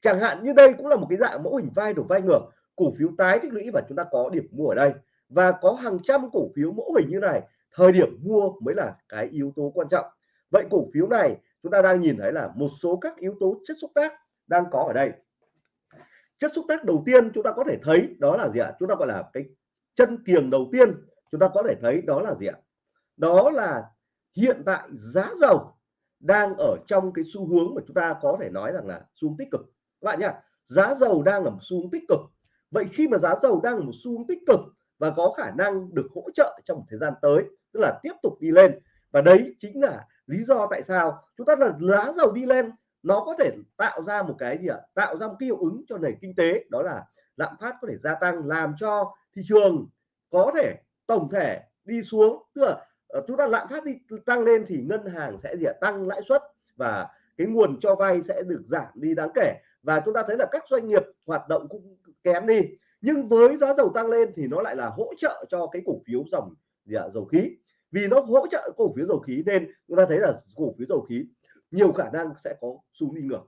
Chẳng hạn như đây cũng là một cái dạng mẫu hình vai đổ vai ngược. Cổ phiếu tái tích lũy và chúng ta có điểm mua ở đây. Và có hàng trăm cổ phiếu mẫu hình như này, thời điểm mua mới là cái yếu tố quan trọng. Vậy cổ phiếu này chúng ta đang nhìn thấy là một số các yếu tố chất xúc tác đang có ở đây. Chất xúc tác đầu tiên chúng ta có thể thấy đó là gì ạ? Chúng ta gọi là cái chân kiềng đầu tiên. Chúng ta có thể thấy đó là gì ạ? Đó là hiện tại giá dầu đang ở trong cái xu hướng mà chúng ta có thể nói rằng là xu hướng tích cực. Các bạn nhá, giá dầu đang ở một xu hướng tích cực. Vậy khi mà giá dầu đang ở một xu hướng tích cực và có khả năng được hỗ trợ trong một thời gian tới, tức là tiếp tục đi lên, và đấy chính là lý do tại sao chúng ta là giá dầu đi lên, nó có thể tạo ra một cái gì ạ? Tạo ra một cái hiệu ứng cho nền kinh tế, đó là lạm phát có thể gia tăng, làm cho thị trường có thể tổng thể đi xuống, tức là Ờ, chúng ta lạm phát đi, tăng lên thì ngân hàng sẽ gì tăng lãi suất và cái nguồn cho vay sẽ được giảm đi đáng kể. Và chúng ta thấy là các doanh nghiệp hoạt động cũng kém đi. Nhưng với giá dầu tăng lên thì nó lại là hỗ trợ cho cái cổ phiếu dòng gì ạ? Dầu khí. Vì nó hỗ trợ cổ phiếu dầu khí nên chúng ta thấy là cổ phiếu dầu khí nhiều khả năng sẽ có xu đi ngược.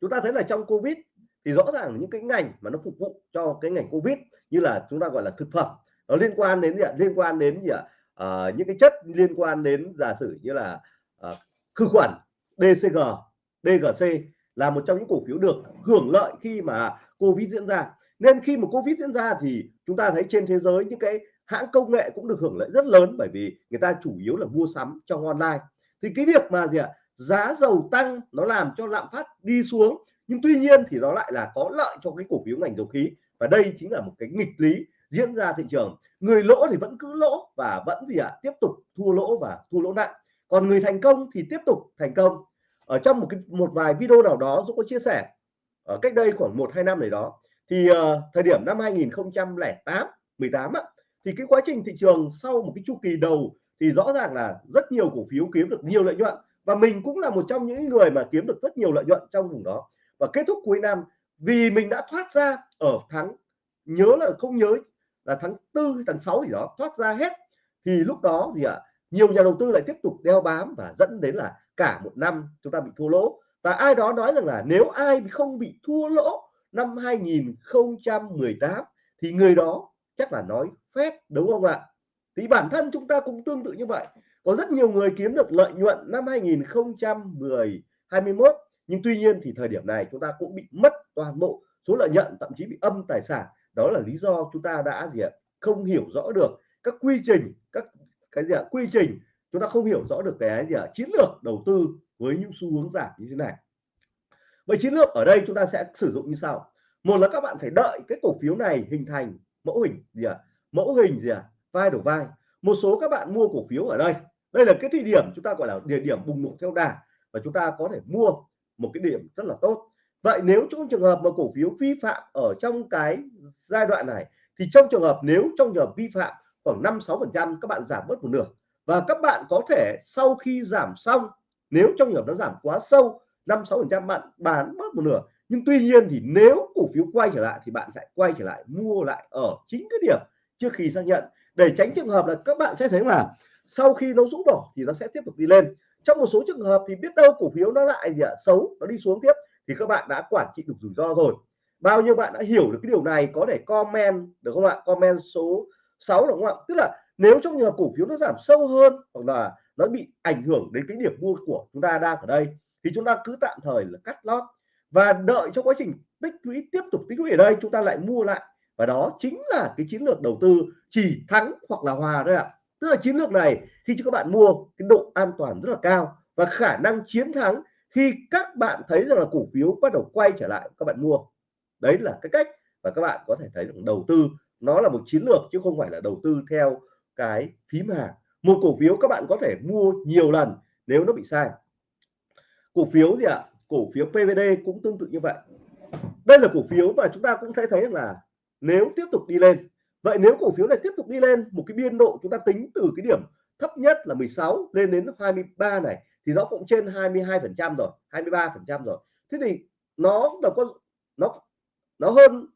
Chúng ta thấy là trong covid thì rõ ràng những cái ngành mà nó phục vụ cho cái ngành covid như là chúng ta gọi là thực phẩm, nó liên quan đến gì ạ? Liên quan đến gì ạ? Uh, những cái chất liên quan đến giả sử như là uh, khử khuẩn DCG DGC là một trong những cổ phiếu được hưởng lợi khi mà Covid diễn ra. Nên khi mà Covid diễn ra thì chúng ta thấy trên thế giới những cái hãng công nghệ cũng được hưởng lợi rất lớn bởi vì người ta chủ yếu là mua sắm trong online. Thì cái việc mà gì ạ giá dầu tăng nó làm cho lạm phát đi xuống nhưng tuy nhiên thì nó lại là có lợi cho cái cổ phiếu ngành dầu khí. Và đây chính là một cái nghịch lý diễn ra thị trường. Người lỗ thì vẫn cứ lỗ và vẫn gì ạ? Tiếp tục thua lỗ và thua lỗ nặng. Còn người thành công thì tiếp tục thành công. Ở trong một cái một vài video nào đó Dũng có chia sẻ ở cách đây khoảng một hai năm này đó thì uh, thời điểm năm 2008 18 á, thì cái quá trình thị trường sau một cái chu kỳ đầu thì rõ ràng là rất nhiều cổ phiếu kiếm được nhiều lợi nhuận và mình cũng là một trong những người mà kiếm được rất nhiều lợi nhuận trong vùng đó. Và kết thúc cuối năm vì mình đã thoát ra ở tháng nhớ là không nhớ là tháng tư tháng 6 gì đó thoát ra hết. Thì lúc đó gì ạ à, nhiều nhà đầu tư lại tiếp tục đeo bám và dẫn đến là cả một năm chúng ta bị thua lỗ. Và ai đó nói rằng là nếu ai không bị thua lỗ năm 2018 thì người đó chắc là nói phép đúng không ạ? Thì bản thân chúng ta cũng tương tự như vậy. Có rất nhiều người kiếm được lợi nhuận năm 2010 21 nhưng tuy nhiên thì thời điểm này chúng ta cũng bị mất toàn bộ số lợi nhuận thậm chí bị âm tài sản đó là lý do chúng ta đã gì ạ? Không hiểu rõ được các quy trình, các cái gì ạ? Quy trình, chúng ta không hiểu rõ được cái gì ạ? Chiến lược đầu tư với những xu hướng giảm như thế này. Vậy chiến lược ở đây chúng ta sẽ sử dụng như sau. Một là các bạn phải đợi cái cổ phiếu này hình thành mẫu hình gì ạ? Mẫu hình gì ạ? Vai đầu vai. Một số các bạn mua cổ phiếu ở đây. Đây là cái thời điểm chúng ta gọi là địa điểm bùng nổ theo đà và chúng ta có thể mua một cái điểm rất là tốt vậy nếu trong trường hợp mà cổ phiếu vi phạm ở trong cái giai đoạn này, thì trong trường hợp nếu trong trường hợp vi phạm khoảng 5 6 phần trăm, các bạn giảm bớt một nửa. Và các bạn có thể sau khi giảm xong, nếu trong trường hợp nó giảm quá sâu 5 6 phần trăm bạn bán bớt một nửa. Nhưng tuy nhiên thì nếu cổ phiếu quay trở lại, thì bạn sẽ quay trở lại mua lại ở chính cái điểm trước khi xác nhận. Để tránh trường hợp là các bạn sẽ thấy là sau khi nó rũ bỏ thì nó sẽ tiếp tục đi lên. Trong một số trường hợp thì biết đâu cổ phiếu nó lại gì ạ? Xấu, nó đi xuống tiếp thì các bạn đã quản trị được rủi ro rồi. Bao nhiêu bạn đã hiểu được cái điều này, có thể comment, được không ạ? Comment số 6 đúng không ạ? Tức là nếu trong trường hợp cổ phiếu nó giảm sâu hơn hoặc là nó bị ảnh hưởng đến cái điểm mua của chúng ta đang ở đây, thì chúng ta cứ tạm thời là cắt lót và đợi cho quá trình tích lũy tiếp tục tích lũy ở đây, chúng ta lại mua lại. Và đó chính là cái chiến lược đầu tư chỉ thắng hoặc là hòa thôi ạ. Tức là chiến lược này khi cho các bạn mua, cái độ an toàn rất là cao và khả năng chiến thắng khi các bạn thấy rằng là cổ phiếu bắt đầu quay trở lại, các bạn mua. Đấy là cái cách và các bạn có thể thấy rằng đầu tư nó là một chiến lược chứ không phải là đầu tư theo cái phím hàng một cổ phiếu các bạn có thể mua nhiều lần nếu nó bị sai. Cổ phiếu gì ạ? Cổ phiếu PVD cũng tương tự như vậy. Đây là cổ phiếu mà chúng ta cũng thấy thấy là nếu tiếp tục đi lên, vậy nếu cổ phiếu này tiếp tục đi lên, một cái biên độ chúng ta tính từ cái điểm thấp nhất là 16 lên đến 23 này thì nó cũng trên 22 phần trăm rồi 23 phần trăm rồi. Thế thì nó là có, nó nó hơn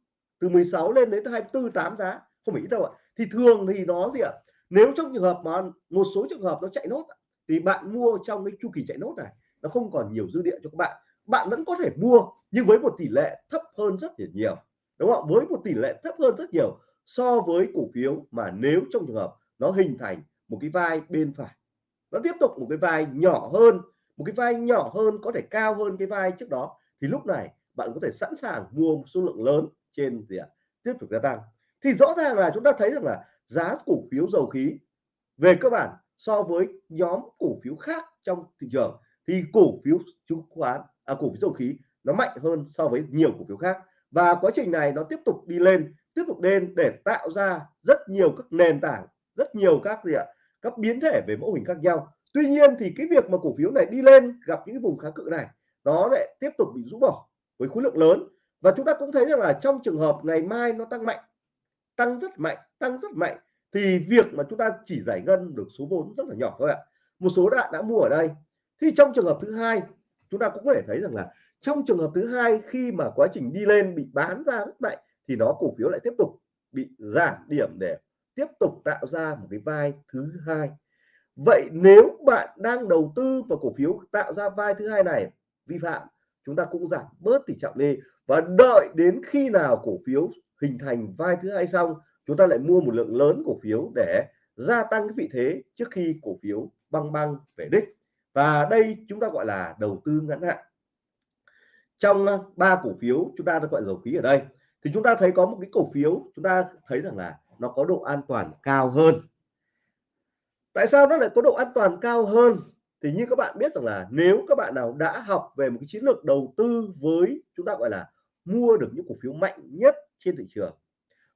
từ 16 lên đến 24 8 giá, không phải ít đâu ạ. Thì thường thì nó gì ạ? Nếu trong trường hợp mà một số trường hợp nó chạy nốt thì bạn mua trong cái chu kỳ chạy nốt này, nó không còn nhiều dư địa cho các bạn. Bạn vẫn có thể mua, nhưng với một tỷ lệ thấp hơn rất là nhiều, đúng không với một tỷ lệ thấp hơn rất nhiều so với cổ phiếu mà nếu trong trường hợp nó hình thành một cái vai bên phải nó tiếp tục một cái vai nhỏ hơn một cái vai nhỏ hơn có thể cao hơn cái vai trước đó. Thì lúc này bạn có thể sẵn sàng mua một số lượng lớn trên gì ạ? Tiếp tục gia tăng. Thì rõ ràng là chúng ta thấy rằng là giá cổ phiếu dầu khí về cơ bản so với nhóm cổ phiếu khác trong thị trường thì cổ phiếu chứng khoán à, cổ phiếu dầu khí nó mạnh hơn so với nhiều cổ phiếu khác. Và quá trình này nó tiếp tục đi lên tiếp tục lên để tạo ra rất nhiều các nền tảng rất nhiều các gì ạ? Các biến thể về mẫu hình khác nhau. Tuy nhiên thì cái việc mà cổ phiếu này đi lên, gặp những vùng kháng cự này, nó lại tiếp tục bị rũ bỏ với khối lượng lớn. Và chúng ta cũng thấy rằng là trong trường hợp ngày mai nó tăng mạnh, tăng rất mạnh, tăng rất mạnh, thì việc mà chúng ta chỉ giải ngân được số vốn rất là nhỏ thôi ạ. Một số bạn đã mua ở đây. Thì trong trường hợp thứ hai, chúng ta cũng có thể thấy rằng là trong trường hợp thứ hai khi mà quá trình đi lên bị bán ra rất mạnh, thì nó cổ phiếu lại tiếp tục bị giảm điểm để tiếp tục tạo ra một cái vai thứ hai. Vậy nếu bạn đang đầu tư vào cổ phiếu tạo ra vai thứ hai này, vi phạm, chúng ta cũng giảm bớt tỷ trọng đi. Và đợi đến khi nào cổ phiếu hình thành vai thứ hai xong, chúng ta lại mua một lượng lớn cổ phiếu để gia tăng cái vị thế trước khi cổ phiếu băng băng về đích. Và đây chúng ta gọi là đầu tư ngắn hạn. Trong ờ, ba cổ phiếu chúng ta đã gọi dầu khí ở đây, thì chúng ta thấy có một cái cổ phiếu chúng ta thấy rằng là nó có độ an toàn cao hơn. Tại sao nó lại có độ an toàn cao hơn? Thì như các bạn biết rằng là nếu các bạn nào đã học về một cái chiến lược đầu tư với chúng ta gọi là mua được những cổ phiếu mạnh nhất trên thị trường,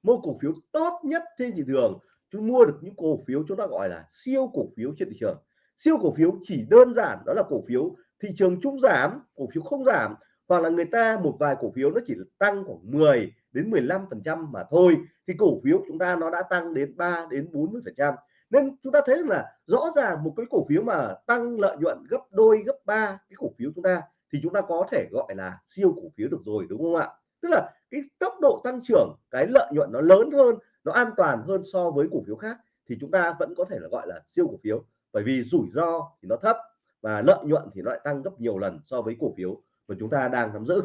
mua cổ phiếu tốt nhất trên thị trường chúng mua được những cổ phiếu chúng ta gọi là siêu cổ phiếu trên thị trường. Siêu cổ phiếu chỉ đơn giản đó là cổ phiếu thị trường chung giảm, cổ phiếu không giảm, hoặc là người ta một vài cổ phiếu nó chỉ tăng khoảng 10 đến 15% mà thôi. Thì cổ phiếu chúng ta nó đã tăng đến 3 đến 40 phần trăm. Nên chúng ta thấy là rõ ràng một cái cổ phiếu mà tăng lợi nhuận gấp đôi, gấp ba cái cổ phiếu chúng ta thì chúng ta có thể gọi là siêu cổ phiếu được rồi, đúng không ạ? Tức là cái tốc độ tăng trưởng, cái lợi nhuận nó lớn hơn, nó an toàn hơn so với cổ phiếu khác thì chúng ta vẫn có thể là gọi là siêu cổ phiếu. Bởi vì rủi ro thì nó thấp và lợi nhuận thì nó lại tăng gấp nhiều lần so với cổ phiếu mà chúng ta đang nắm giữ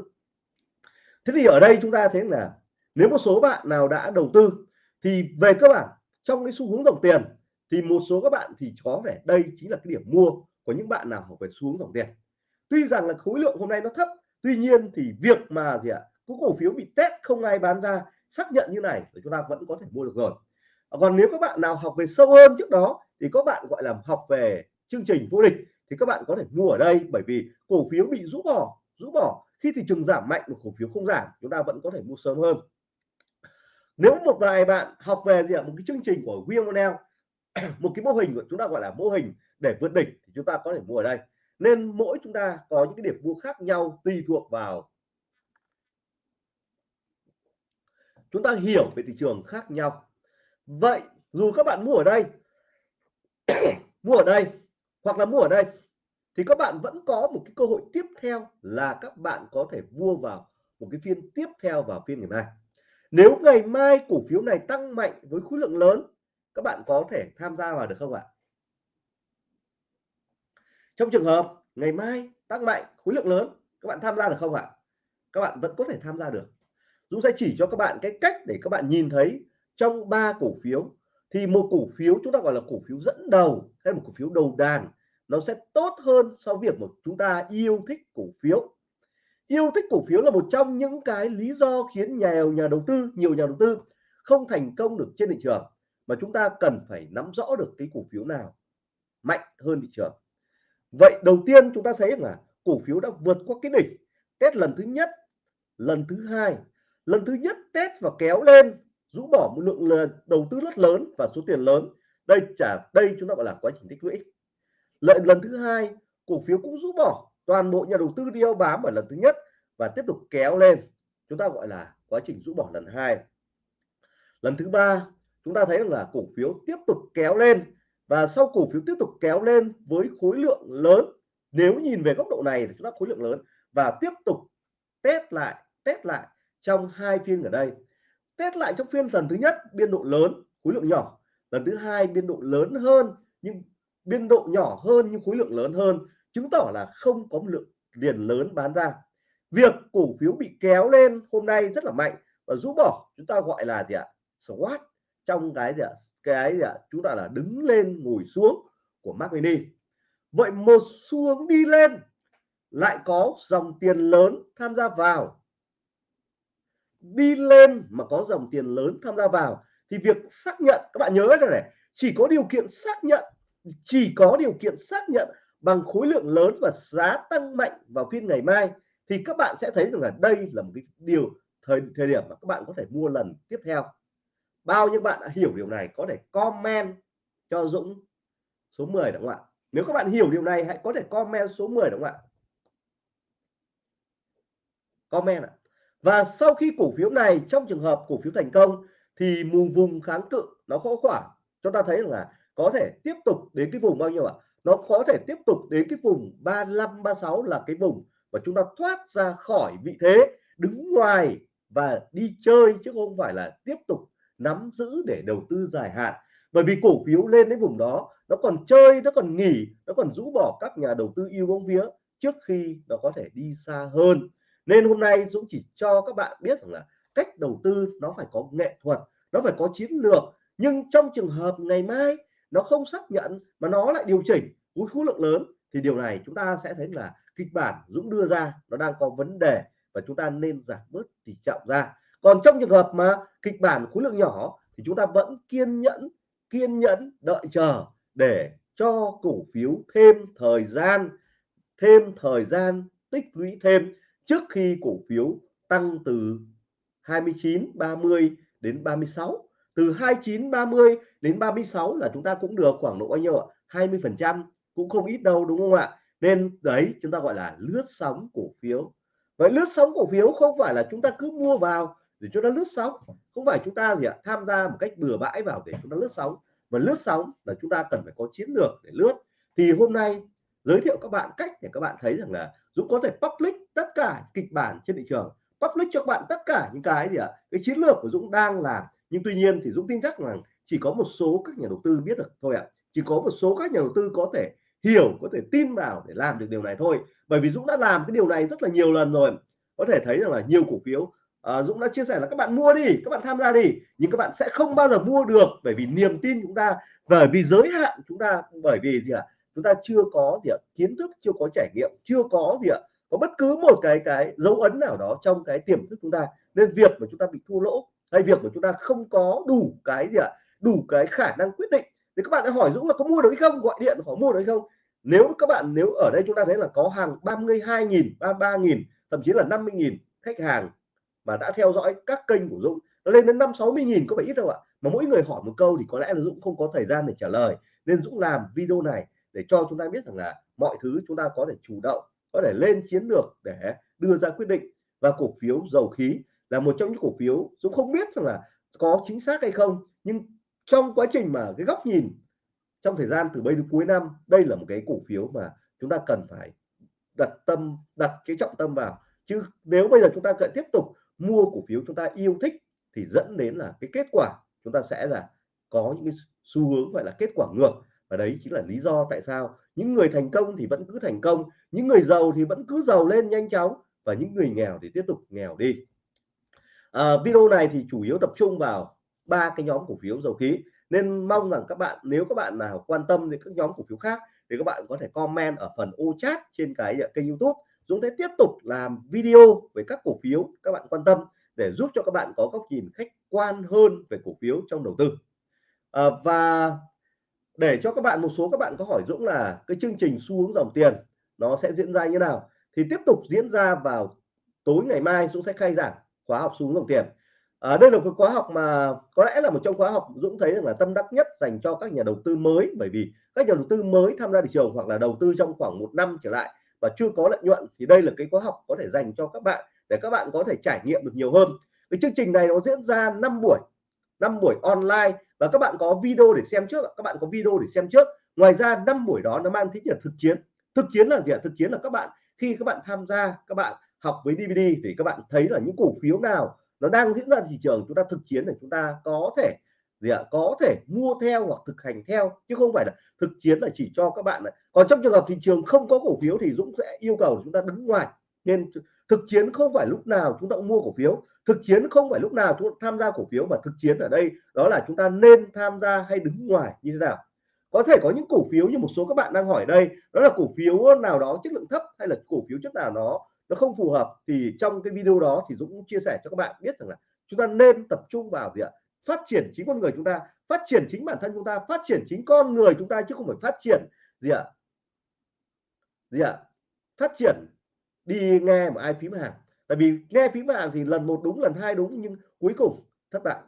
thế thì ở đây chúng ta thấy là nếu một số bạn nào đã đầu tư thì về cơ bản trong cái xu hướng dòng tiền thì một số các bạn thì có vẻ đây chính là cái điểm mua của những bạn nào học về xu hướng dòng tiền. Tuy rằng là khối lượng hôm nay nó thấp, tuy nhiên thì việc mà gì ạ, có cổ phiếu bị test không ai bán ra, xác nhận như này thì chúng ta vẫn có thể mua được rồi. À, còn nếu các bạn nào học về sâu hơn trước đó thì các bạn gọi là học về chương trình vô địch thì các bạn có thể mua ở đây bởi vì cổ phiếu bị rũ bỏ rũ bỏ khi thị trường giảm mạnh một cổ phiếu không giảm, chúng ta vẫn có thể mua sớm hơn. Nếu một vài bạn học về gì ạ? Một cái chương trình của William một cái mô hình của chúng ta gọi là mô hình để vượt đỉnh thì chúng ta có thể mua ở đây. Nên mỗi chúng ta có những cái điểm mua khác nhau tùy thuộc vào chúng ta hiểu về thị trường khác nhau. Vậy dù các bạn mua ở đây, mua ở đây hoặc là mua ở đây thì các bạn vẫn có một cái cơ hội tiếp theo là các bạn có thể mua vào một cái phiên tiếp theo vào phiên ngày mai. Nếu ngày mai cổ phiếu này tăng mạnh với khối lượng lớn, các bạn có thể tham gia vào được không ạ? Trong trường hợp ngày mai tăng mạnh, khối lượng lớn, các bạn tham gia được không ạ? Các bạn vẫn có thể tham gia được. Dũng sẽ chỉ cho các bạn cái cách để các bạn nhìn thấy trong ba cổ phiếu. Thì một cổ phiếu chúng ta gọi là cổ phiếu dẫn đầu hay một cổ phiếu đầu đàn nó sẽ tốt hơn so với việc một chúng ta yêu thích cổ phiếu. Yêu thích cổ phiếu là một trong những cái lý do khiến nhà nhà đầu tư, nhiều nhà đầu tư không thành công được trên thị trường, mà chúng ta cần phải nắm rõ được cái cổ phiếu nào mạnh hơn thị trường. Vậy đầu tiên chúng ta thấy là cổ phiếu đã vượt qua cái đỉnh test lần thứ nhất, lần thứ hai, lần thứ nhất test và kéo lên, rũ bỏ một lượng đầu tư rất lớn và số tiền lớn. Đây trả đây chúng ta gọi là quá trình tích lũy lợi lần thứ hai, cổ phiếu cũng rũ bỏ. Toàn bộ nhà đầu tư đi đeo bám ở lần thứ nhất và tiếp tục kéo lên. Chúng ta gọi là quá trình rũ bỏ lần hai. Lần thứ ba, chúng ta thấy rằng là cổ phiếu tiếp tục kéo lên và sau cổ phiếu tiếp tục kéo lên với khối lượng lớn, nếu nhìn về góc độ này thì chúng ta khối lượng lớn và tiếp tục test lại test lại trong hai phiên ở đây. Test lại trong phiên lần thứ nhất, biên độ lớn, khối lượng nhỏ. Lần thứ hai, biên độ lớn hơn nhưng biên độ nhỏ hơn nhưng khối lượng lớn hơn, chứng tỏ là không có một lượng tiền lớn bán ra. Việc cổ phiếu bị kéo lên hôm nay rất là mạnh và rũ bỏ, chúng ta gọi là gì ạ? Squat trong cái gì ạ? Cái gì ạ? Chúng ta là đứng lên, ngồi xuống của Mac Mini. Vậy một xu hướng đi lên, lại có dòng tiền lớn tham gia vào. Đi lên mà có dòng tiền lớn tham gia vào, thì việc xác nhận, các bạn nhớ rồi này, chỉ có điều kiện xác nhận chỉ có điều kiện xác nhận bằng khối lượng lớn và giá tăng mạnh vào phiên ngày mai thì các bạn sẽ thấy rằng là đây là một cái điều thời thời điểm mà các bạn có thể mua lần tiếp theo. Bao nhiêu bạn đã hiểu điều này có thể comment cho Dũng số 10 đúng không ạ? Nếu các bạn hiểu điều này hãy có thể comment số 10 đúng không ạ? Comment ạ. Và sau khi cổ phiếu này trong trường hợp cổ phiếu thành công thì mù vùng kháng cự nó có khoảng, chúng ta thấy là có thể tiếp tục đến cái vùng bao nhiêu ạ? Nó có thể tiếp tục đến cái vùng 35 36 là cái vùng mà chúng ta thoát ra khỏi vị thế, đứng ngoài và đi chơi chứ không phải là tiếp tục nắm giữ để đầu tư dài hạn. Bởi vì cổ phiếu lên đến vùng đó, nó còn chơi, nó còn nghỉ, nó còn rũ bỏ các nhà đầu tư yêu bóng vía trước khi nó có thể đi xa hơn. Nên hôm nay Dũng chỉ cho các bạn biết rằng là cách đầu tư nó phải có nghệ thuật, nó phải có chiến lược. Nhưng trong trường hợp ngày mai nó không xác nhận mà nó lại điều chỉnh với khối lượng lớn. Thì điều này chúng ta sẽ thấy là kịch bản Dũng đưa ra nó đang có vấn đề và chúng ta nên giảm bớt tỷ trọng ra. Còn trong trường hợp mà kịch bản khối lượng nhỏ thì chúng ta vẫn kiên nhẫn kiên nhẫn đợi chờ để cho cổ phiếu thêm thời gian, thêm thời gian tích lũy thêm trước khi cổ phiếu tăng từ 29 30 đến 36 từ 29 30 đến 36 là chúng ta cũng được khoảng độ bao nhiêu ạ? 20 phần trăm, cũng không ít đâu, đúng không ạ? Nên đấy, chúng ta gọi là lướt sóng cổ phiếu. Vậy lướt sóng cổ phiếu không phải là chúng ta cứ mua vào để cho nó lướt sóng. Không phải chúng ta gì ạ? Tham gia một cách bừa bãi vào để chúng ta lướt sóng. Mà lướt sóng là chúng ta cần phải có chiến lược để lướt. Thì hôm nay, giới thiệu các bạn cách để các bạn thấy rằng là Dũng có thể public tất cả kịch bản trên thị trường. Public cho các bạn tất cả những cái gì ạ? Cái chiến lược của Dũng đang làm. Nhưng tuy nhiên thì Dũng tin chắc rằng chỉ có một số các nhà đầu tư biết được thôi ạ chỉ có một số các nhà đầu tư có thể hiểu có thể tin vào để làm được điều này thôi bởi vì Dũng đã làm cái điều này rất là nhiều lần rồi có thể thấy rằng là nhiều cổ phiếu à, Dũng đã chia sẻ là các bạn mua đi các bạn tham gia đi nhưng các bạn sẽ không bao giờ mua được bởi vì niềm tin chúng ta bởi vì giới hạn chúng ta bởi vì gì ạ à? chúng ta chưa có gì ạ à? kiến thức chưa có trải nghiệm chưa có gì ạ à? có bất cứ một cái cái dấu ấn nào đó trong cái tiềm thức chúng ta nên việc mà chúng ta bị thua lỗ hay việc mà chúng ta không có đủ cái gì ạ à? Đủ cái khả năng quyết định. Thì các bạn đã hỏi Dũng là có mua được hay không, gọi điện hỏi mua được hay không. Nếu các bạn, nếu ở đây chúng ta thấy là có hàng 32.000 33.000 thậm chí là 50.000 khách hàng mà đã theo dõi các kênh của Dũng, nó lên đến năm sáu mươi nghìn có phải ít đâu ạ. Mà mỗi người hỏi một câu thì có lẽ là Dũng không có thời gian để trả lời. Nên Dũng làm video này để cho chúng ta biết rằng là mọi thứ chúng ta có thể chủ động, có thể lên chiến lược để đưa ra quyết định. Và cổ phiếu dầu khí là một trong những cổ phiếu Dũng không biết rằng là có chính xác hay không, nhưng trong quá trình mà cái góc nhìn trong thời gian từ bây đến cuối năm đây là một cái cổ phiếu mà chúng ta cần phải đặt tâm đặt cái trọng tâm vào. Chứ nếu bây giờ chúng ta cần tiếp tục mua cổ phiếu chúng ta yêu thích thì dẫn đến là cái kết quả chúng ta sẽ là có những cái xu hướng gọi là kết quả ngược. Và đấy chính là lý do tại sao những người thành công thì vẫn cứ thành công những người giàu thì vẫn cứ giàu lên nhanh chóng và những người nghèo thì tiếp tục nghèo đi. À, video này thì chủ yếu tập trung vào ba cái nhóm cổ phiếu dầu khí. Nên mong rằng các bạn nếu các bạn nào quan tâm đến các nhóm cổ phiếu khác thì các bạn có thể comment ở phần ô chat trên cái à, kênh youtube. Dũng sẽ tiếp tục làm video về các cổ phiếu các bạn quan tâm để giúp cho các bạn có góc nhìn khách quan hơn về cổ phiếu trong đầu tư. À, và để cho các bạn một số các bạn có hỏi Dũng là cái chương trình xu hướng dòng tiền nó sẽ diễn ra như nào thì tiếp tục diễn ra vào tối ngày mai Dũng sẽ khai giảng khóa học xu hướng dòng tiền à, đây là một khóa học mà có lẽ là một trong khóa học Dũng thấy rằng là tâm đắc nhất dành cho các nhà đầu tư mới bởi vì các nhà đầu tư mới tham gia thị trường hoặc là đầu tư trong khoảng một năm trở lại và chưa có lợi nhuận thì đây là cái khóa học có thể dành cho các bạn để các bạn có thể trải nghiệm được nhiều hơn. Cái chương trình này nó diễn ra 5 buổi 5 buổi online và các bạn có video để xem trước các bạn có video để xem trước. Ngoài ra 5 buổi đó nó mang tính chất thực chiến. Thực chiến là gì ạ? Thực chiến là các bạn khi các bạn tham gia các bạn học với DVD thì các bạn thấy là những cổ phiếu nào nó đang diễn ra thị trường, chúng ta thực chiến để chúng ta có thể gì ạ? Có thể mua theo hoặc thực hành theo, chứ không phải là thực chiến là chỉ cho các bạn này còn trong trường hợp thị trường không có cổ phiếu thì Dũng sẽ yêu cầu chúng ta đứng ngoài. Nên thực chiến không phải lúc nào chúng ta cũng mua cổ phiếu. Thực chiến không phải lúc nào chúng ta tham gia cổ phiếu, mà thực chiến ở đây đó là chúng ta nên tham gia hay đứng ngoài như thế nào. Có thể có những cổ phiếu như một số các bạn đang hỏi đây, đó là cổ phiếu nào đó chất lượng thấp hay là cổ phiếu chất nào nó nó không phù hợp thì trong cái video đó thì Dũng cũng chia sẻ cho các bạn biết rằng là chúng ta nên tập trung vào việc phát triển chính con người chúng ta, phát triển chính bản thân chúng ta, phát triển chính con người chúng ta chứ không phải phát triển gì ạ? Gì ạ? Phát triển đi nghe mà ai phím hàng. Tại vì nghe phím hàng thì lần một đúng, lần hai đúng, nhưng cuối cùng, thất bại.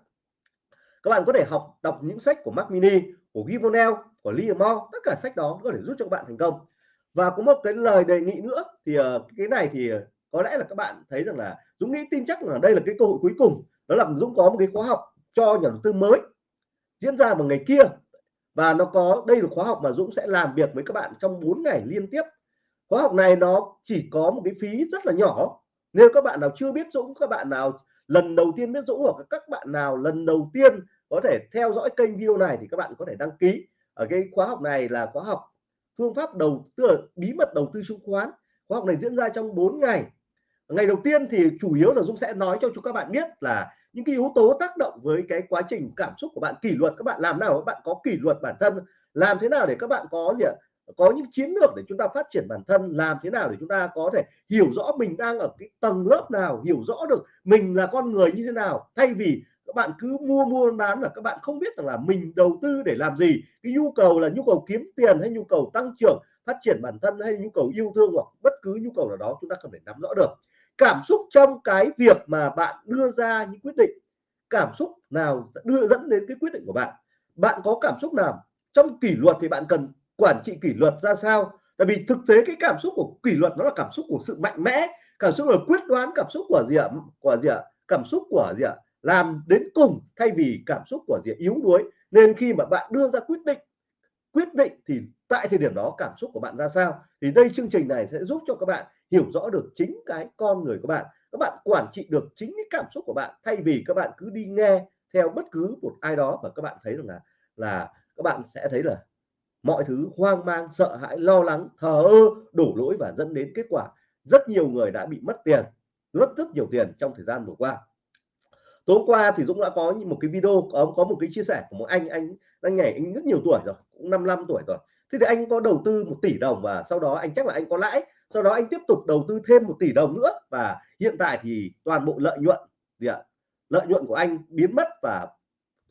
Các bạn có thể học, đọc những sách của Mac Mini, của Gimonel của Liamore tất cả sách đó có thể giúp cho các bạn thành công và có một cái lời đề nghị nữa thì ờ, cái này thì ờ, có lẽ là các bạn thấy rằng là Dũng nghĩ tin chắc là đây là cái cơ hội cuối cùng. Đó là Dũng có một cái khóa học cho nhà đầu tư mới diễn ra vào ngày kia. Và nó có, đây là khóa học mà Dũng sẽ làm việc với các bạn trong 4 ngày liên tiếp. Khóa học này nó chỉ có một cái phí rất là nhỏ. Nếu các bạn nào chưa biết Dũng, các bạn nào, lần đầu tiên biết Dũng, hoặc các bạn nào lần đầu tiên có thể theo dõi kênh video này thì các bạn có thể đăng ký. Ở cái khóa học này là khóa học phương pháp đầu tư bí mật đầu tư chứng khoán. Khóa học này diễn ra trong 4 ngày. Ngày đầu tiên thì chủ yếu là Dũng sẽ nói cho chúng các bạn biết là những cái yếu tố tác động với cái quá trình cảm xúc của bạn, kỷ luật. Các bạn làm nào các bạn có kỷ luật bản thân, làm thế nào để các bạn có gì ạ? Có những chiến lược để chúng ta phát triển bản thân, làm thế nào để chúng ta có thể hiểu rõ mình đang ở cái tầng lớp nào, hiểu rõ được mình là con người như thế nào, thay vì các bạn cứ mua mua bán là các bạn không biết rằng là mình đầu tư để làm gì. Cái nhu cầu là nhu cầu kiếm tiền hay nhu cầu tăng trưởng, phát triển bản thân hay nhu cầu yêu thương hoặc bất cứ nhu cầu nào đó chúng ta không thể nắm rõ được. Cảm xúc trong cái việc mà bạn đưa ra những quyết định, cảm xúc nào đưa dẫn đến cái quyết định của bạn? Bạn có cảm xúc nào trong kỷ luật thì bạn cần quản trị kỷ luật ra sao? Tại vì thực tế cái cảm xúc của kỷ luật nó là cảm xúc của sự mạnh mẽ, cảm xúc là quyết đoán, cảm xúc của gì ạ? Của gì ạ? Cảm xúc của gì ạ? Làm đến cùng thay vì cảm xúc của gì yếu đuối. Nên khi mà bạn đưa ra quyết định quyết định thì tại thời điểm đó cảm xúc của bạn ra sao? Thì đây chương trình này sẽ giúp cho các bạn hiểu rõ được chính cái con người của bạn. Các bạn quản trị được chính cái cảm xúc của bạn thay vì các bạn cứ đi nghe theo bất cứ một ai đó và các bạn thấy rằng là là các bạn sẽ thấy là mọi thứ hoang mang, sợ hãi, lo lắng, thờ ơ, đổ lỗi và dẫn đến kết quả. Rất nhiều người đã bị mất tiền rất rất nhiều tiền trong thời gian vừa qua tối qua thì Dũng đã có một cái video, có có một cái chia sẻ của một anh anh anh nhảy, anh rất nhiều tuổi rồi, cũng 55 tuổi rồi. Thế thì anh có đầu tư một tỷ đồng và sau đó anh, chắc là anh có lãi, sau đó anh tiếp tục đầu tư thêm một tỷ đồng nữa và hiện tại thì toàn bộ lợi nhuận, gì ạ? Lợi nhuận của anh biến mất và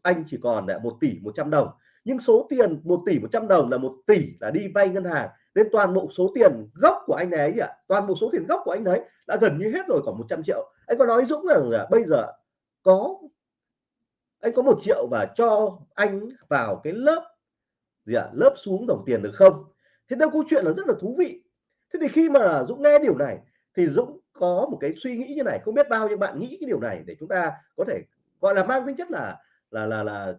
anh chỉ còn lại một tỷ 100 đồng. Nhưng số tiền 1 tỷ 100 đồng là một tỷ là đi vay ngân hàng, nên toàn bộ số tiền gốc của anh ấy ạ, toàn bộ số tiền gốc của anh ấy đã gần như hết rồi, khoảng 100 triệu. Anh có nói Dũng rằng là bây giờ có, anh có một triệu và cho anh vào cái lớp gì ạ? Lớp xuống dòng tiền được không? Thế đâu câu chuyện là rất là thú vị. Thế thì khi mà Dũng nghe điều này thì Dũng có một cái suy nghĩ như này. Không biết bao nhiêu bạn nghĩ cái điều này để chúng ta có thể, gọi là, mang tính chất là là là là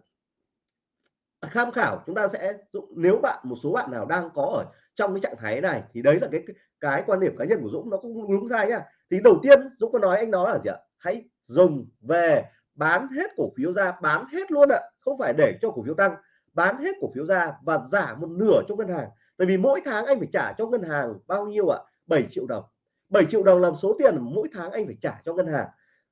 tham khảo. Chúng ta sẽ, dũng, nếu bạn, một số bạn nào đang có ở trong cái trạng thái này thì đấy là cái cái quan điểm cá nhân của Dũng. Nó cũng đúng sai nhá. Thì đầu tiên Dũng có nói, anh nói là gì ạ? Hãy dùng về, bán hết cổ phiếu ra, bán hết luôn ạ. Không phải để cho cổ phiếu tăng, bán hết cổ phiếu ra và giả một nửa cho ngân hàng. Tại vì mỗi tháng anh phải trả cho ngân hàng bao nhiêu ạ? 7 triệu đồng. 7 triệu đồng làm số tiền mỗi tháng anh phải trả cho ngân hàng.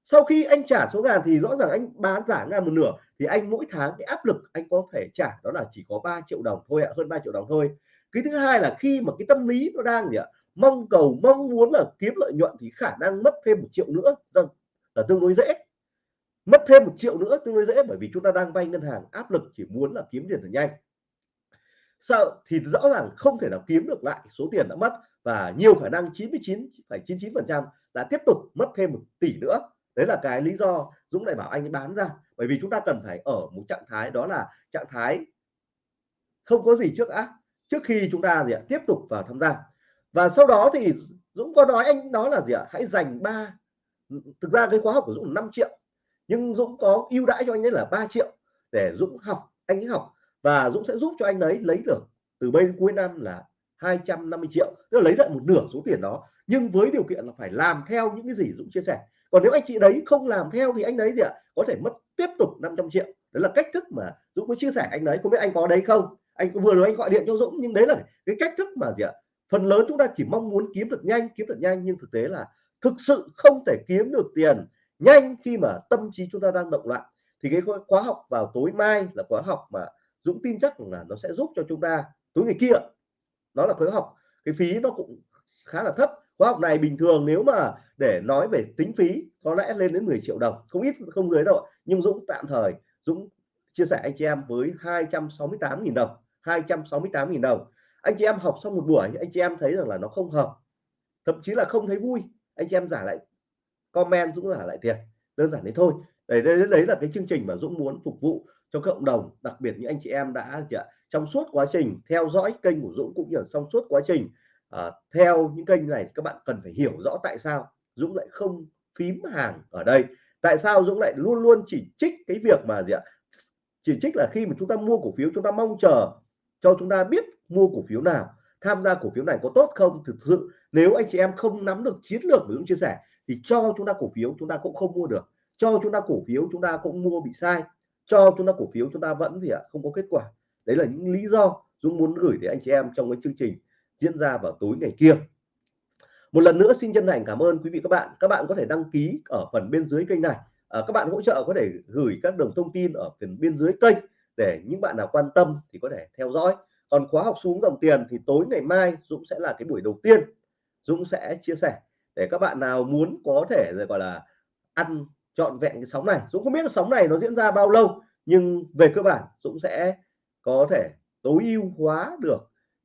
Sau khi anh trả số ngàn thì rõ ràng anh bán giả ngàn một nửa, thì anh mỗi tháng cái áp lực anh có thể trả đó là chỉ có 3 triệu đồng thôi ạ, hơn 3 triệu đồng thôi. Cái thứ hai là khi mà cái tâm lý nó đang gì ạ? Mong cầu, mong muốn là kiếm lợi nhuận thì khả năng mất thêm một triệu nữa. Vâng là tương đối dễ. Mất thêm một triệu nữa tương đối dễ bởi vì chúng ta đang vay ngân hàng áp lực chỉ muốn là kiếm tiền thật nhanh. Sợ thì rõ ràng không thể nào kiếm được lại số tiền đã mất và nhiều khả năng 99,99 phần trăm đã tiếp tục mất thêm một tỷ nữa. Đấy là cái lý do Dũng lại bảo anh bán ra bởi vì chúng ta cần phải ở một trạng thái đó là trạng thái không có gì trước ác trước khi chúng ta gì ạ tiếp tục vào tham gia. Và sau đó thì Dũng có nói anh đó là gì ạ hãy dành ba thực ra cái khóa học của Dũng 5 triệu, nhưng Dũng có ưu đãi cho anh ấy là 3 triệu để Dũng học, anh ấy học. Và Dũng sẽ giúp cho anh ấy lấy được từ bên cuối năm là 250 triệu, tức là lấy lại một nửa số tiền đó, nhưng với điều kiện là phải làm theo những cái gì Dũng chia sẻ. Còn nếu anh chị đấy không làm theo thì anh đấy gì ạ, có thể mất tiếp tục 500 triệu. Đấy là cách thức mà Dũng có chia sẻ anh đấy không biết anh có đấy không? Anh vừa rồi anh gọi điện cho Dũng, nhưng đấy là cái cách thức mà gì ạ, phần lớn chúng ta chỉ mong muốn kiếm được nhanh, kiếm được nhanh, nhưng thực tế là thực sự không thể kiếm được tiền nhanh khi mà tâm trí chúng ta đang động loạn. Thì cái khóa học vào tối mai là khóa học mà Dũng tin chắc là nó sẽ giúp cho chúng ta. Tối ngày kia, đó là khóa học. Cái phí nó cũng khá là thấp. Khóa học này bình thường nếu mà để nói về tính phí, có lẽ lên đến 10 triệu đồng. Không ít, không dưới đâu nhưng Dũng tạm thời, Dũng chia sẻ anh chị em với 268.000 đồng 268.000 đồng. Anh chị em học xong một buổi, anh chị em thấy rằng là nó không hợp. Thậm chí là không thấy vui anh chị em giả lại comment Dũng giả lại tiền đơn giản thế thôi. Đấy, đấy đấy là cái chương trình mà Dũng muốn phục vụ cho cộng đồng đặc biệt những anh chị em đã trong suốt quá trình theo dõi kênh của Dũng cũng như là trong suốt quá trình uh, theo những kênh này các bạn cần phải hiểu rõ tại sao Dũng lại không phím hàng ở đây. Tại sao Dũng lại luôn luôn chỉ trích cái việc mà gì ạ? Chỉ trích là khi mà chúng ta mua cổ phiếu chúng ta mong chờ cho chúng ta biết mua cổ phiếu nào tham gia cổ phiếu này có tốt không? Thực sự nếu anh chị em không nắm được chiến lược của Dũng chia sẻ thì cho chúng ta cổ phiếu chúng ta cũng không mua được. Cho chúng ta cổ phiếu chúng ta cũng mua bị sai. Cho chúng ta cổ phiếu chúng ta vẫn gì ạ? Không có kết quả. Đấy là những lý do Dũng muốn gửi đến anh chị em trong cái chương trình diễn ra vào tối ngày kia. Một lần nữa xin chân thành cảm ơn quý vị các bạn. Các bạn có thể đăng ký ở phần bên dưới kênh này. À, các bạn hỗ trợ có thể gửi các đường thông tin ở phần bên dưới kênh để những bạn nào quan tâm thì có thể theo dõi còn khóa học xuống dòng tiền thì tối ngày mai Dũng sẽ là cái buổi đầu tiên Dũng sẽ chia sẻ để các bạn nào muốn có thể rồi gọi là, ăn trọn vẹn cái sóng này. Dũng không biết là sóng này nó diễn ra bao lâu, nhưng về cơ bản Dũng sẽ có thể tối ưu hóa được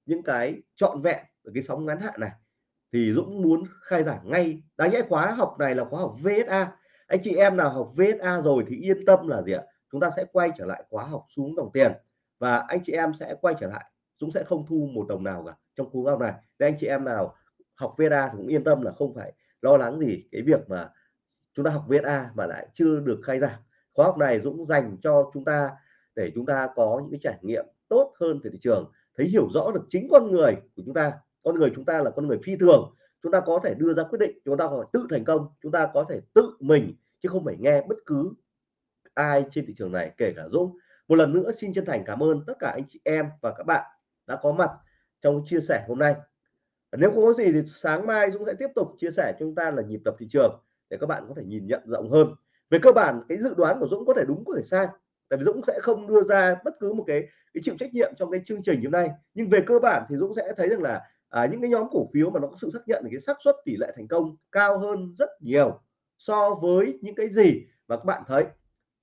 những cái trọn vẹn ở cái sóng ngắn hạn này. Thì Dũng muốn khai giảng ngay, đáng nhẽ khóa học này là khóa học VSA anh chị em nào học VSA rồi thì yên tâm là gì ạ? Chúng ta sẽ quay trở lại khóa học xuống dòng tiền và anh chị em sẽ quay trở lại Dũng sẽ không thu một đồng nào cả trong khóa học này. Nên anh chị em nào học VSA thì cũng yên tâm là không phải lo lắng gì cái việc mà chúng ta học VSA mà lại chưa được khai giảng. Khóa học này Dũng dành cho chúng ta để chúng ta có những cái trải nghiệm tốt hơn về thị trường, thấy hiểu rõ được chính con người của chúng ta. Con người chúng ta là con người phi thường, chúng ta có thể đưa ra quyết định, chúng ta có thể tự thành công, chúng ta có thể tự mình, chứ không phải nghe bất cứ ai trên thị trường này, kể cả Dũng. Một lần nữa xin chân thành cảm ơn tất cả anh chị em và các bạn đã có mặt trong chia sẻ hôm nay. Nếu không có gì thì sáng mai Dũng sẽ tiếp tục chia sẻ cho chúng ta là nhịp tập thị trường để các bạn có thể nhìn nhận rộng hơn. Về cơ bản cái dự đoán của Dũng có thể đúng có thể sai. Tại vì Dũng sẽ không đưa ra bất cứ một cái cái chịu trách nhiệm trong cái chương trình hôm nay. Nhưng về cơ bản thì Dũng sẽ thấy rằng là à, những cái nhóm cổ phiếu mà nó có sự xác nhận cái xác suất tỷ lệ thành công cao hơn rất nhiều so với những cái gì mà các bạn thấy.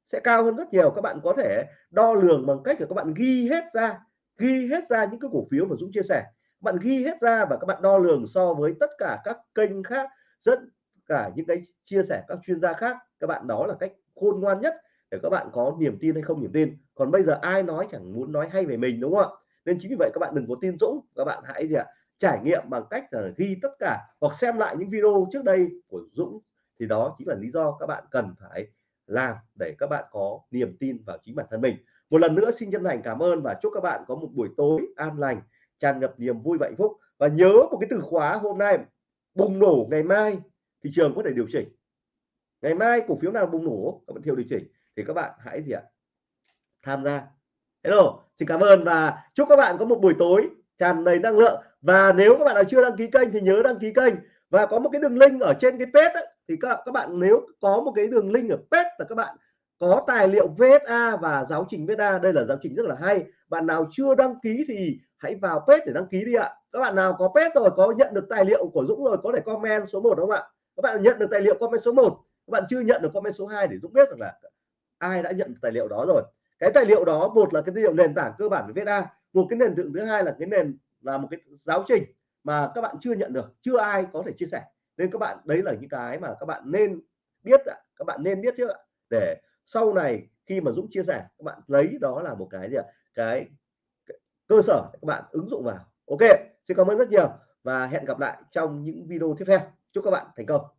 Sẽ cao hơn rất nhiều các bạn có thể đo lường bằng cách là các bạn ghi hết ra ghi hết ra những cái cổ phiếu mà Dũng chia sẻ. Bạn ghi hết ra và các bạn đo lường so với tất cả các kênh khác rất cả những cái chia sẻ các chuyên gia khác, các bạn đó là cách khôn ngoan nhất để các bạn có niềm tin hay không niềm tin. Còn bây giờ ai nói chẳng muốn nói hay về mình, đúng không ạ? Nên chính vì vậy các bạn đừng có tin Dũng, các bạn hãy gì ạ, trải nghiệm bằng cách là ghi tất cả hoặc xem lại những video trước đây của Dũng. Thì đó chính là lý do các bạn cần phải làm để các bạn có niềm tin vào chính bản thân mình một lần nữa xin chân thành cảm ơn và chúc các bạn có một buổi tối an lành tràn ngập niềm vui và hạnh phúc. Và nhớ một cái từ khóa hôm nay bùng nổ ngày mai thị trường có thể điều chỉnh. Ngày mai cổ phiếu nào bùng nổ các bạn theo điều chỉnh thì các bạn hãy gì ạ? Tham gia. Hello xin cảm ơn và chúc các bạn có một buổi tối tràn đầy năng lượng. Và nếu các bạn nào chưa đăng ký kênh thì nhớ đăng ký kênh. Và có một cái đường link ở trên cái page ấy, thì các các bạn nếu có một cái đường link ở page là các bạn có tài liệu VSA và giáo trình VSA đây là giáo trình rất là hay. Bạn nào chưa đăng ký thì hãy vào page để đăng ký đi ạ. Các bạn nào có page rồi, có nhận được tài liệu của Dũng rồi, có thể comment số 1 đúng không ạ? Các bạn nhận được tài liệu comment số 1 các bạn chưa nhận được comment số 2 để Dũng biết rằng là ai đã nhận tài liệu đó rồi. Cái tài liệu đó, một là cái tài liệu nền tảng cơ bản của VSA một cái nền tảng thứ hai là cái nền, là một cái giáo trình mà các bạn chưa nhận được, chưa ai có thể chia sẻ. Nên các bạn, đấy là những cái mà các bạn nên biết ạ, các bạn nên biết trước ạ, để sau này khi mà Dũng chia sẻ các bạn lấy đó là một cái gì ạ? Cái, cơ sở các bạn ứng dụng vào. Ok xin cảm ơn rất nhiều và hẹn gặp lại trong những video tiếp theo. Chúc các bạn thành công.